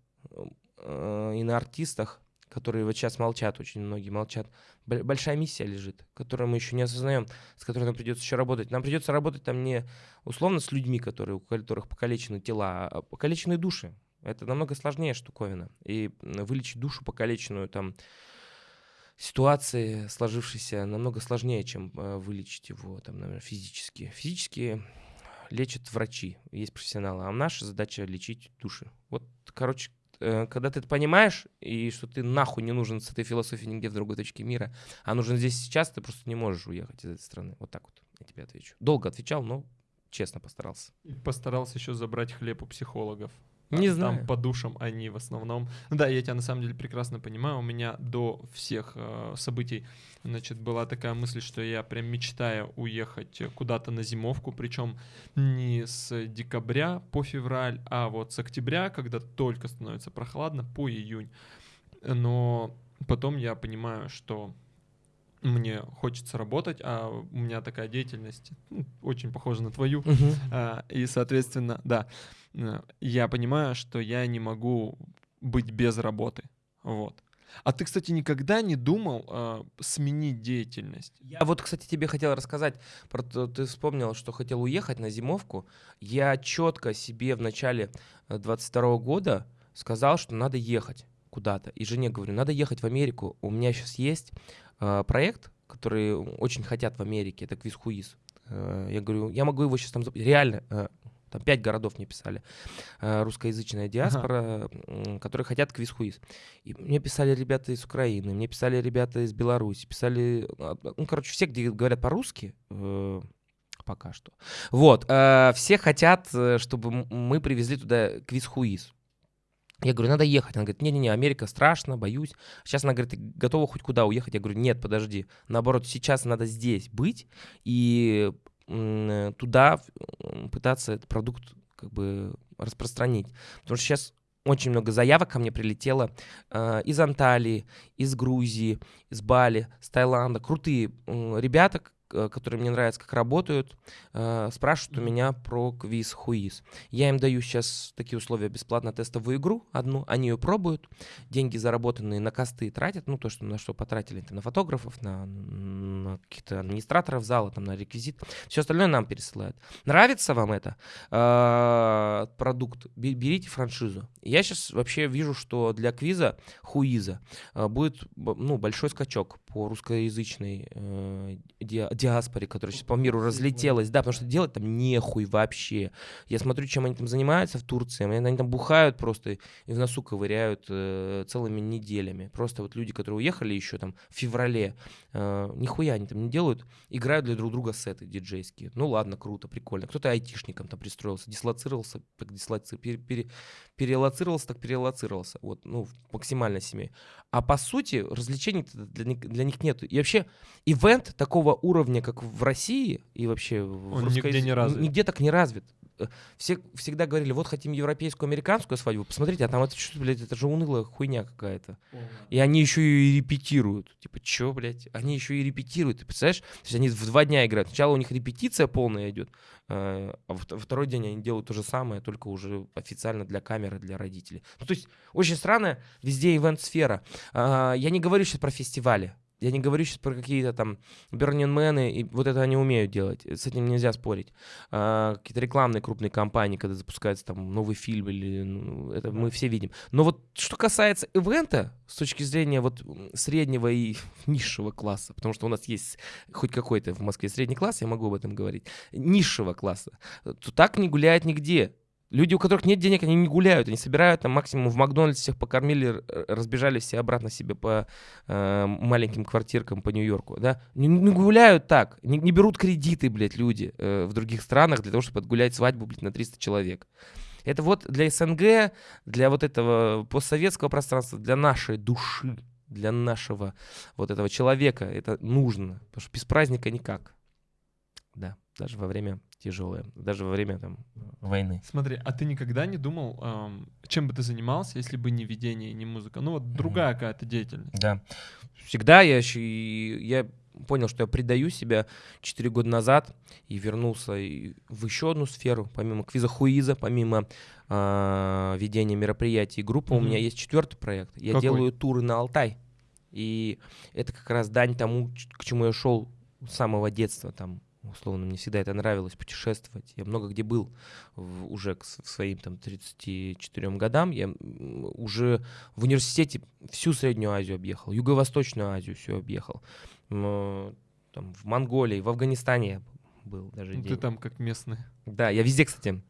B: э, и на артистах которые вот сейчас молчат, очень многие молчат. Большая миссия лежит, которую мы еще не осознаем, с которой нам придется еще работать. Нам придется работать там не условно с людьми, которые, у которых покалечены тела, а покалеченные души. Это намного сложнее штуковина. И вылечить душу покалеченную там ситуации сложившейся намного сложнее, чем э, вылечить его там, наверное, физически. Физически лечат врачи, есть профессионалы, а наша задача лечить души. Вот, короче, когда ты это понимаешь, и что ты нахуй не нужен с этой философией нигде в другой точке мира, а нужен здесь сейчас, ты просто не можешь уехать из этой страны. Вот так вот я тебе отвечу. Долго отвечал, но честно постарался.
A: И постарался еще забрать хлеб у психологов.
B: Не там, знаю.
A: Там по душам они в основном. Да, я тебя на самом деле прекрасно понимаю. У меня до всех э, событий, значит, была такая мысль, что я прям мечтаю уехать куда-то на зимовку, причем не с декабря по февраль, а вот с октября, когда только становится прохладно, по июнь. Но потом я понимаю, что мне хочется работать, а у меня такая деятельность ну, очень похожа на твою.
B: Uh-huh.
A: А, и, соответственно, да, я понимаю, что я не могу быть без работы. Вот. А ты, кстати, никогда не думал э, сменить деятельность?
B: Я вот, кстати, тебе хотел рассказать про то, ты вспомнил, что хотел уехать на зимовку. Я четко себе в начале 22 э, года сказал, что надо ехать куда-то. И жене говорю, надо ехать в Америку. У меня сейчас есть э, проект, который очень хотят в Америке, это Квиз Хуиз. Э, я говорю, я могу его сейчас там... Реально, э, там пять городов мне писали, э, русскоязычная диаспора, ага. которые хотят квиз хуиз. И мне писали ребята из Украины, мне писали ребята из Беларуси, писали, а, ну, короче, все, где говорят по-русски, э, пока что. Вот, э, все хотят, чтобы мы привезли туда квиз хуиз. Я говорю, надо ехать. Она говорит, не-не-не, Америка страшно, боюсь. Сейчас она говорит, ты готова хоть куда уехать? Я говорю, нет, подожди. Наоборот, сейчас надо здесь быть и туда пытаться этот продукт как бы распространить. Потому что сейчас очень много заявок ко мне прилетело э, из Анталии, из Грузии, из Бали, с Таиланда. Крутые э, ребята, Э, которые мне нравятся, как работают, э, спрашивают у меня про квиз Хуиз. Я им даю сейчас такие условия бесплатно тестовую игру одну, они ее пробуют, деньги заработанные на косты тратят, ну то, что на что потратили, это на фотографов, на, на каких-то администраторов зала, там на реквизит, все остальное нам пересылают. Нравится вам это э, продукт, берите франшизу. Я сейчас вообще вижу, что для квиза Хуиза будет ну, большой скачок по русскоязычной диаспоре, которая сейчас по миру разлетелась, да, потому что делать там нехуй вообще. Я смотрю, чем они там занимаются в Турции, они там бухают просто и в носу ковыряют э, целыми неделями. Просто вот люди, которые уехали еще там в феврале, э, нихуя они там не делают, играют для друг друга сеты диджейские. Ну ладно, круто, прикольно. Кто-то айтишником там пристроился, дислоцировался, дислоци... пере, пере, перелоцировался, так перелоцировался. Вот, ну, максимально семей. А по сути, развлечений для них, для них нет. И вообще, ивент такого уровня, как в России и вообще в
A: Он русской... нигде не развит.
B: Нигде так не развит. Э, все всегда говорили, вот хотим европейскую, американскую свадьбу, посмотрите, а там это что, блядь, это же унылая хуйня какая-то. И они еще и репетируют. Типа, чё, блядь? Они еще и репетируют, ты представляешь? То есть они в два дня играют. Сначала у них репетиция полная идет, а во второй день они делают то же самое, только уже официально для камеры, для родителей. Ну, то есть очень странно, везде ивент-сфера. А, я не говорю сейчас про фестивали. Я не говорю сейчас про какие-то там Бернинмены, и вот это они умеют делать, с этим нельзя спорить. А, какие-то рекламные крупные компании, когда запускается там новый фильм, или ну, это мы все видим. Но вот что касается ивента, с точки зрения вот среднего и низшего класса, потому что у нас есть хоть какой-то в Москве средний класс, я могу об этом говорить, низшего класса, то так не гуляет нигде. Люди, у которых нет денег, они не гуляют, они собирают там максимум в Макдональдсе всех покормили, разбежались все обратно себе по э, маленьким квартиркам по Нью-Йорку, да. Не, не гуляют так, не, не берут кредиты, блядь, люди э, в других странах для того, чтобы отгулять свадьбу, блядь, на 300 человек. Это вот для СНГ, для вот этого постсоветского пространства, для нашей души, для нашего вот этого человека это нужно, потому что без праздника никак. Да, даже во время тяжелое, даже во время там войны.
A: Смотри, а ты никогда не думал, эм, чем бы ты занимался, если бы не видение и не музыка? Ну вот другая mm-hmm. какая-то деятельность.
B: Да. Всегда я, я понял, что я предаю себя 4 года назад и вернулся в еще одну сферу, помимо квиза-хуиза, помимо э, ведения мероприятий группы, mm-hmm. у меня есть четвертый проект. Я Какой? делаю туры на Алтай. И это как раз дань тому, к чему я шел с самого детства, там, условно, мне всегда это нравилось, путешествовать. Я много где был в, уже к своим там 34 годам. Я уже в университете всю Среднюю Азию объехал, Юго-Восточную Азию все объехал. Там, в Монголии, в Афганистане я был даже.
A: Ну, ты там как местный.
B: Да, я везде, кстати.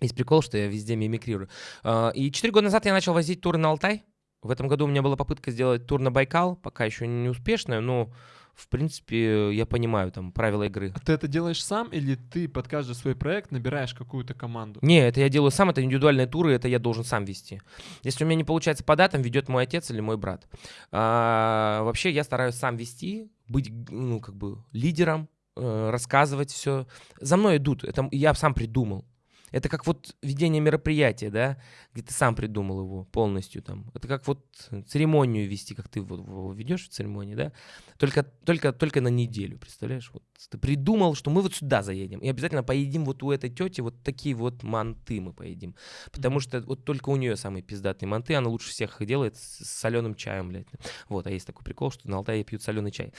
B: Есть прикол, что я везде мимикрирую. А, и четыре года назад я начал возить туры на Алтай. В этом году у меня была попытка сделать тур на Байкал, пока еще не успешная, но в принципе, я понимаю там правила игры.
A: А ты это делаешь сам или ты под каждый свой проект набираешь какую-то команду?
B: Не, это я делаю сам, это индивидуальные туры, это я должен сам вести. Если у меня не получается по датам, ведет мой отец или мой брат. А, вообще я стараюсь сам вести, быть, ну, как бы лидером, э, рассказывать все. За мной идут, это я сам придумал. Это как вот ведение мероприятия, да, где ты сам придумал его полностью там. Это как вот церемонию вести, как ты вот ведешь в церемонии, да, только, только, только на неделю, представляешь? Вот ты придумал, что мы вот сюда заедем, и обязательно поедим вот у этой тети вот такие вот манты мы поедим. Потому что вот только у нее самые пиздатые манты, она лучше всех их делает с соленым чаем, блядь. Вот, а есть такой прикол, что на Алтае пьют соленый чай.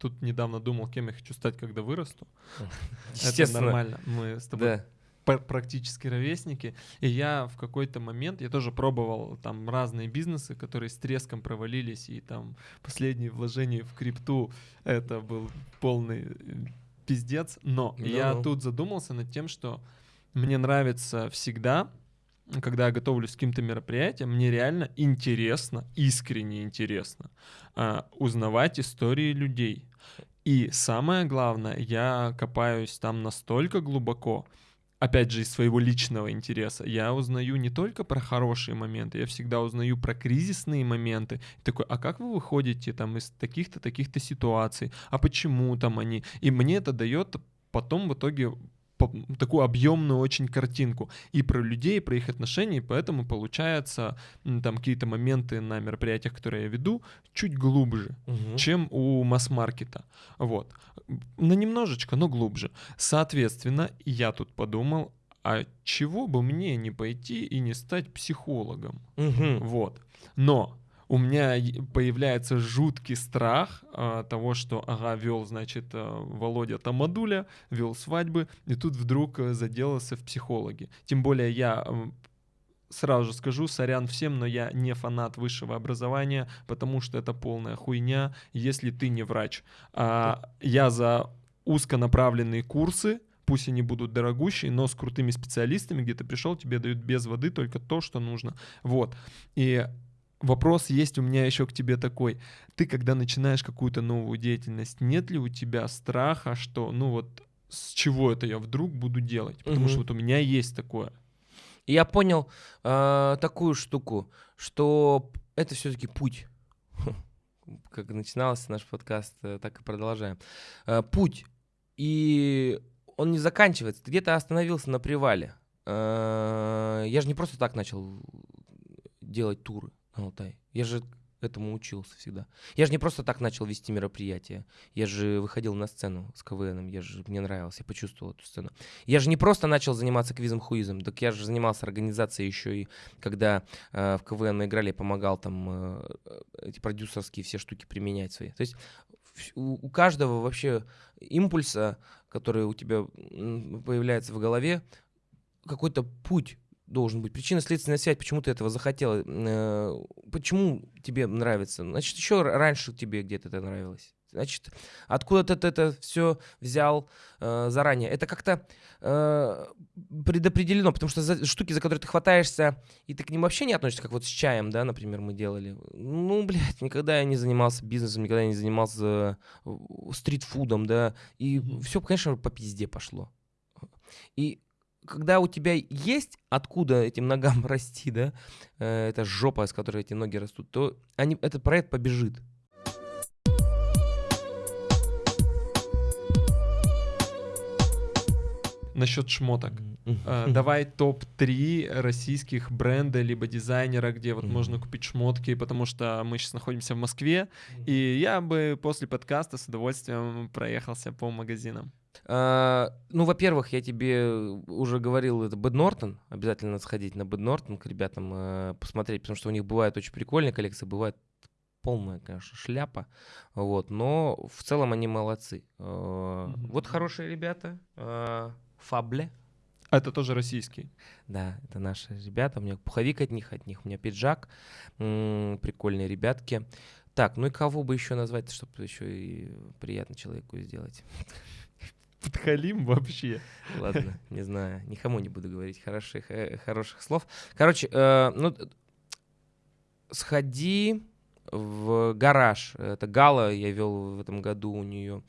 A: Тут недавно думал, кем я хочу стать, когда вырасту. Это нормально. Мы с тобой практически ровесники. И я в какой-то момент, я тоже пробовал там разные бизнесы, которые с треском провалились, и там последние вложения в крипту, это был полный э, пиздец. Но no. я тут задумался над тем, что мне нравится всегда когда я готовлюсь к каким-то мероприятиям, мне реально интересно, искренне интересно э, узнавать истории людей. И самое главное, я копаюсь там настолько глубоко, опять же, из своего личного интереса, я узнаю не только про хорошие моменты, я всегда узнаю про кризисные моменты. Такой, а как вы выходите там из таких-то, таких-то ситуаций? А почему там они? И мне это дает потом в итоге такую объемную очень картинку и про людей, и про их отношения, и поэтому получается там какие-то моменты на мероприятиях, которые я веду, чуть глубже, угу. чем у масс-маркета. Вот. На немножечко, но глубже. Соответственно, я тут подумал, а чего бы мне не пойти и не стать психологом? Угу. Вот. Но у меня появляется жуткий страх а, того, что, ага, вел, значит, а, Володя Тамадуля, вел свадьбы, и тут вдруг а, заделался в психологи. Тем более я сразу же скажу, сорян всем, но я не фанат высшего образования, потому что это полная хуйня, если ты не врач. А, я за узконаправленные курсы, пусть они будут дорогущие, но с крутыми специалистами, где ты пришел, тебе дают без воды только то, что нужно. Вот. И Вопрос есть у меня еще к тебе такой. Ты, когда начинаешь какую-то новую деятельность, нет ли у тебя страха, что, ну вот, с чего это я вдруг буду делать? Потому угу. что вот у меня есть такое.
B: я понял э, такую штуку, что это все-таки путь. как начинался наш подкаст, э, так и продолжаем. Э, путь. И он не заканчивается. Ты где-то остановился на привале. Э, я же не просто так начал делать туры Алтай. Я же этому учился всегда. Я же не просто так начал вести мероприятия. Я же выходил на сцену с КВНом, я же мне нравилось, я почувствовал эту сцену. Я же не просто начал заниматься квизом-хуизом, так я же занимался организацией еще и когда э, в КВН играли, я помогал там э, эти продюсерские все штуки применять свои. То есть у, у каждого вообще импульса, который у тебя появляется в голове, какой-то путь должен быть. Причинно-следственная связь, почему ты этого захотел, э, почему тебе нравится. Значит, еще раньше тебе где-то это нравилось. Значит, откуда ты это все взял э, заранее? Это как-то э, предопределено, потому что за, штуки, за которые ты хватаешься, и ты к ним вообще не относишься, как вот с чаем, да, например, мы делали. Ну, блядь, никогда я не занимался бизнесом, никогда я не занимался э, стритфудом, да, и mm-hmm. все, конечно, по пизде пошло. И когда у тебя есть откуда этим ногам расти, да, э, это жопа, с которой эти ноги растут, то они, этот проект побежит.
A: Насчет шмоток. Uh, давай топ-3 российских бренда либо дизайнера, где вот mm-hmm. можно купить шмотки, потому что мы сейчас находимся в Москве, mm-hmm. и я бы после подкаста с удовольствием проехался по магазинам.
B: Uh, ну, во-первых, я тебе уже говорил, это Бэд Нортон. Обязательно сходить на Бэд Нортон к ребятам uh, посмотреть, потому что у них бывают очень прикольные коллекции, бывает полная, конечно, шляпа. Вот, но в целом они молодцы. Mm-hmm. Вот хорошие ребята. Фабле.
A: А это тоже российский?
B: Да, это наши ребята. У меня пуховик от них, от них у меня пиджак. М-м, прикольные ребятки. Так, ну и кого бы еще назвать, чтобы еще и приятно человеку сделать?
A: Подхалим вообще.
B: Ладно, не знаю, никому не буду говорить хороших, э, хороших слов. Короче, э, ну, сходи в гараж. Это Гала я вел в этом году у нее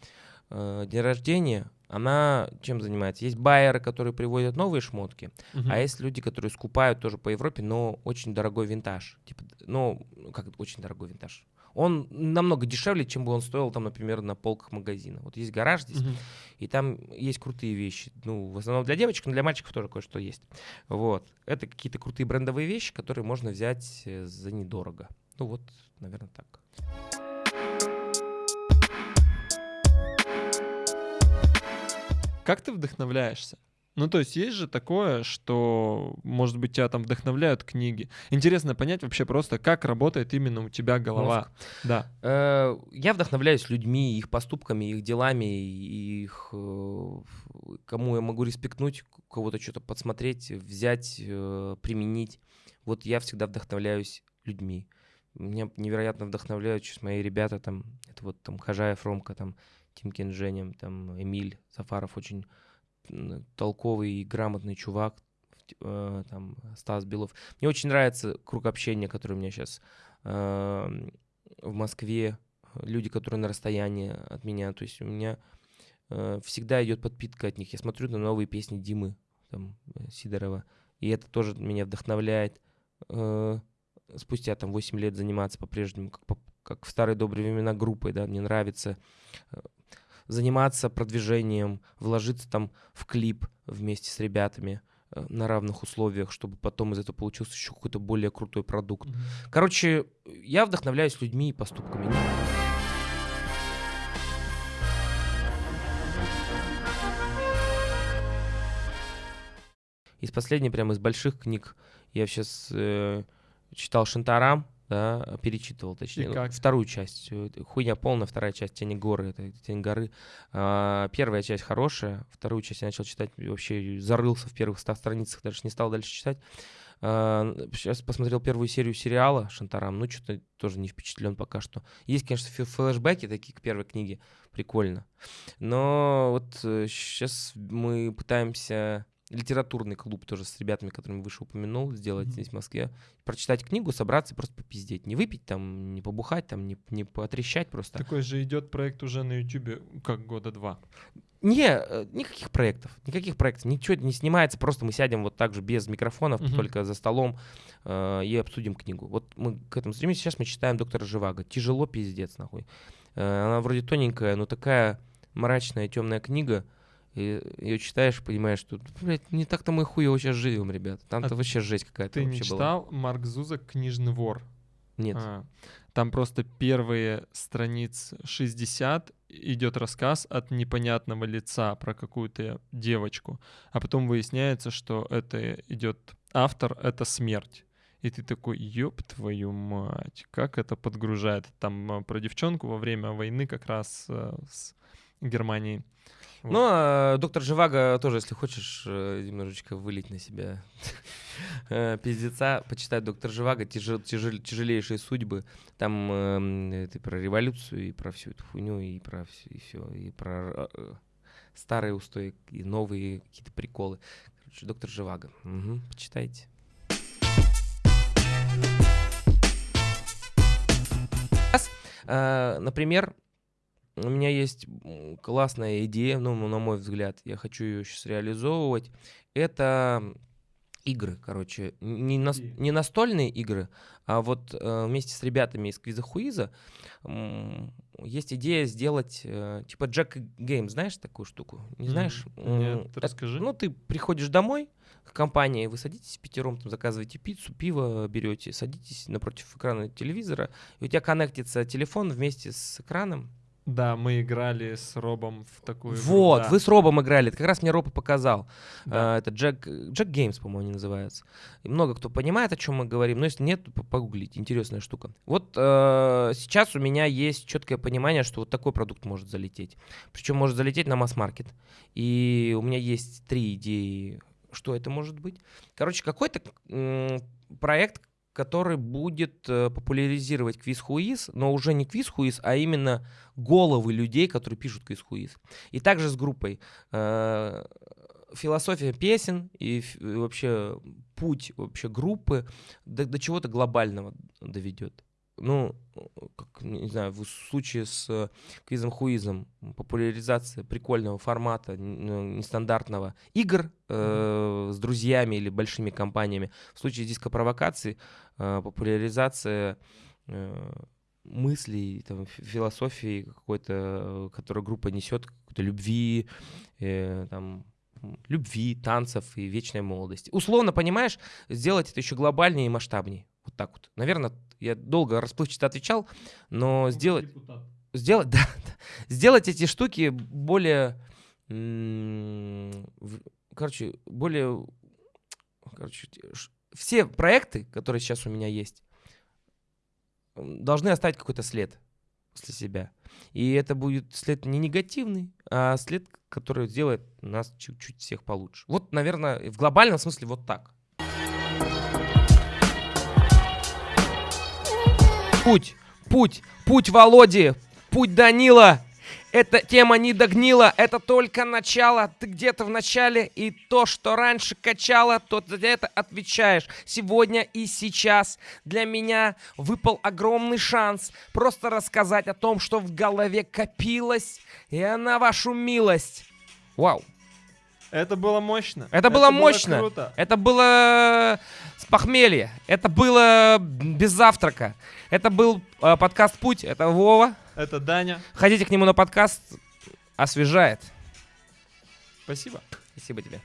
B: э, день рождения она чем занимается? Есть байеры, которые приводят новые шмотки, uh-huh. а есть люди, которые скупают тоже по Европе, но очень дорогой винтаж. Типа, ну, как очень дорогой винтаж. Он намного дешевле, чем бы он стоил, там, например, на полках магазина. Вот есть гараж здесь, uh-huh. и там есть крутые вещи. Ну, в основном для девочек, но для мальчиков тоже кое-что есть. Вот. Это какие-то крутые брендовые вещи, которые можно взять э, за недорого. Ну вот, наверное, так.
A: Как ты вдохновляешься? Ну, то есть есть же такое, что, может быть, тебя там вдохновляют книги. Интересно понять вообще просто, как работает именно у тебя голова. Мозг. Да.
B: Э, я вдохновляюсь людьми, их поступками, их делами, их э, кому я могу респектнуть, кого-то что-то подсмотреть, взять, э, применить. Вот я всегда вдохновляюсь людьми. Меня невероятно вдохновляют сейчас мои ребята, там, это вот там Хажаев, Ромка, там, Тимкин Женем, там Эмиль Сафаров очень толковый и грамотный чувак, э, там Стас Белов. Мне очень нравится круг общения, который у меня сейчас э, в Москве, люди, которые на расстоянии от меня, то есть у меня э, всегда идет подпитка от них. Я смотрю на новые песни Димы там, Сидорова, и это тоже меня вдохновляет. Спустя там 8 лет заниматься по-прежнему, как, как в старые добрые времена группой, да, мне нравится заниматься продвижением, вложиться там в клип вместе с ребятами э, на равных условиях, чтобы потом из этого получился еще какой-то более крутой продукт. Mm-hmm. Короче, я вдохновляюсь людьми и поступками. Из последней, прямо из больших книг, я сейчас э, читал Шантарам, да, перечитывал, точнее, ну, вторую часть. Э, хуйня полная, вторая часть «Тени горы», это «Тень горы». А, первая часть хорошая, вторую часть я начал читать, вообще зарылся в первых ста страницах, даже не стал дальше читать. А, сейчас посмотрел первую серию сериала «Шантарам», ну, что-то тоже не впечатлен пока что. Есть, конечно, флешбеки такие к первой книге, прикольно. Но вот сейчас э, мы пытаемся литературный клуб тоже с ребятами, которыми выше упомянул, сделать mm-hmm. здесь в Москве. Прочитать книгу, собраться, просто попиздеть. Не выпить там, не побухать там, не, не потрещать просто.
A: Такой же идет проект уже на Ютубе как года два.
B: Не, э, никаких проектов, никаких проектов, ничего не снимается, просто мы сядем вот так же без микрофонов,
A: Мгм.
B: только за столом э, и обсудим книгу. Вот мы к этому стремимся, сейчас мы читаем «Доктора Живаго». Тяжело, пиздец, нахуй. Э, она вроде тоненькая, но такая мрачная, темная книга, и ее читаешь, понимаешь, что, блядь, не так-то мы хуево сейчас живем, ребят. Там-то
A: А
B: вообще жесть какая-то
A: Ты не
B: вообще была.
A: читал Марк Зузак «Книжный вор»?
B: Нет.
A: А, Там просто первые страниц 60 идет рассказ от непонятного лица про какую-то девочку, а потом выясняется, что это идет автор, это смерть. И ты такой, ёб твою мать, как это подгружает. Там а, про девчонку во время войны как раз а, с Германией. Вот.
B: Ну, а доктор Живаго тоже, если хочешь э, немножечко вылить на себя э, пиздеца, почитай доктор Живаго, тяжел- тяжел- тяжелейшие судьбы. Там это и про революцию, и про всю эту хуйню, и про все, и все, и про э, старые устои, и новые какие-то приколы. Короче, доктор Живаго. Почитайте. Э, например, у меня есть классная идея, ну, на мой взгляд, я хочу ее сейчас реализовывать. Это игры, короче, не,
A: Какие?
B: не настольные игры, а вот э, вместе с ребятами из Квиза Хуиза м, есть идея сделать э, типа Jack Game, знаешь такую штуку? Не знаешь?
A: Нет,
B: это-
A: расскажи.
B: ну, ты приходишь домой к компании, вы садитесь пятером, там, заказываете пиццу, пиво берете, садитесь напротив экрана телевизора, и у тебя коннектится телефон вместе с экраном,
A: Да, мы играли с Робом в такую игру,
B: вот,
A: да.
B: вы с Робом играли. Это как раз мне Роб и показал.
A: Да.
B: А, это Jack, Jack Games, по-моему, они называются. И много кто понимает, о чем мы говорим, но если нет, то погуглите. Интересная штука. Вот э, сейчас у меня есть четкое понимание, что вот такой продукт может залететь. Причем может залететь на масс-маркет. И у меня есть три идеи, что это может быть. Короче, какой-то проект, который будет э, популяризировать квиз-хуиз, но уже не квиз-хуиз, а именно головы людей, которые пишут квиз-хуиз. И также с группой э, философия песен и вообще путь вообще группы до, до чего-то глобального доведет. Ну, как, не знаю, в случае с квизом-хуизом популяризация прикольного формата, ну, нестандартного игр э, с друзьями или большими компаниями. В случае диско-провокации э, популяризация э, мыслей, там, фи- философии какой-то, которую группа несет, какой-то любви, э, там, любви, танцев и вечной молодости. Условно, понимаешь, сделать это еще глобальнее и масштабнее. Вот так вот. Наверное, я долго расплывчато отвечал, но сделать, сделать, да, сделать эти штуки более, короче, более, короче, все проекты, которые сейчас у меня есть, должны оставить какой-то след после себя. И это будет след не негативный, а след, который сделает нас чуть-чуть всех получше. Вот, наверное, в глобальном смысле вот так. Путь, путь, путь Володи, путь Данила. Эта тема не догнила, это только начало. Ты где-то в начале, и то, что раньше качало, то за это отвечаешь. Сегодня и сейчас для меня выпал огромный шанс просто рассказать о том, что в голове копилось, и на вашу милость. Вау.
A: Это было мощно.
B: Это было мощно.
A: круто.
B: Это было с похмелья. Это было без завтрака. Это был э, подкаст «Путь». Это Вова.
A: Это Даня.
B: Ходите к нему на подкаст. Освежает.
A: Спасибо.
B: Спасибо тебе.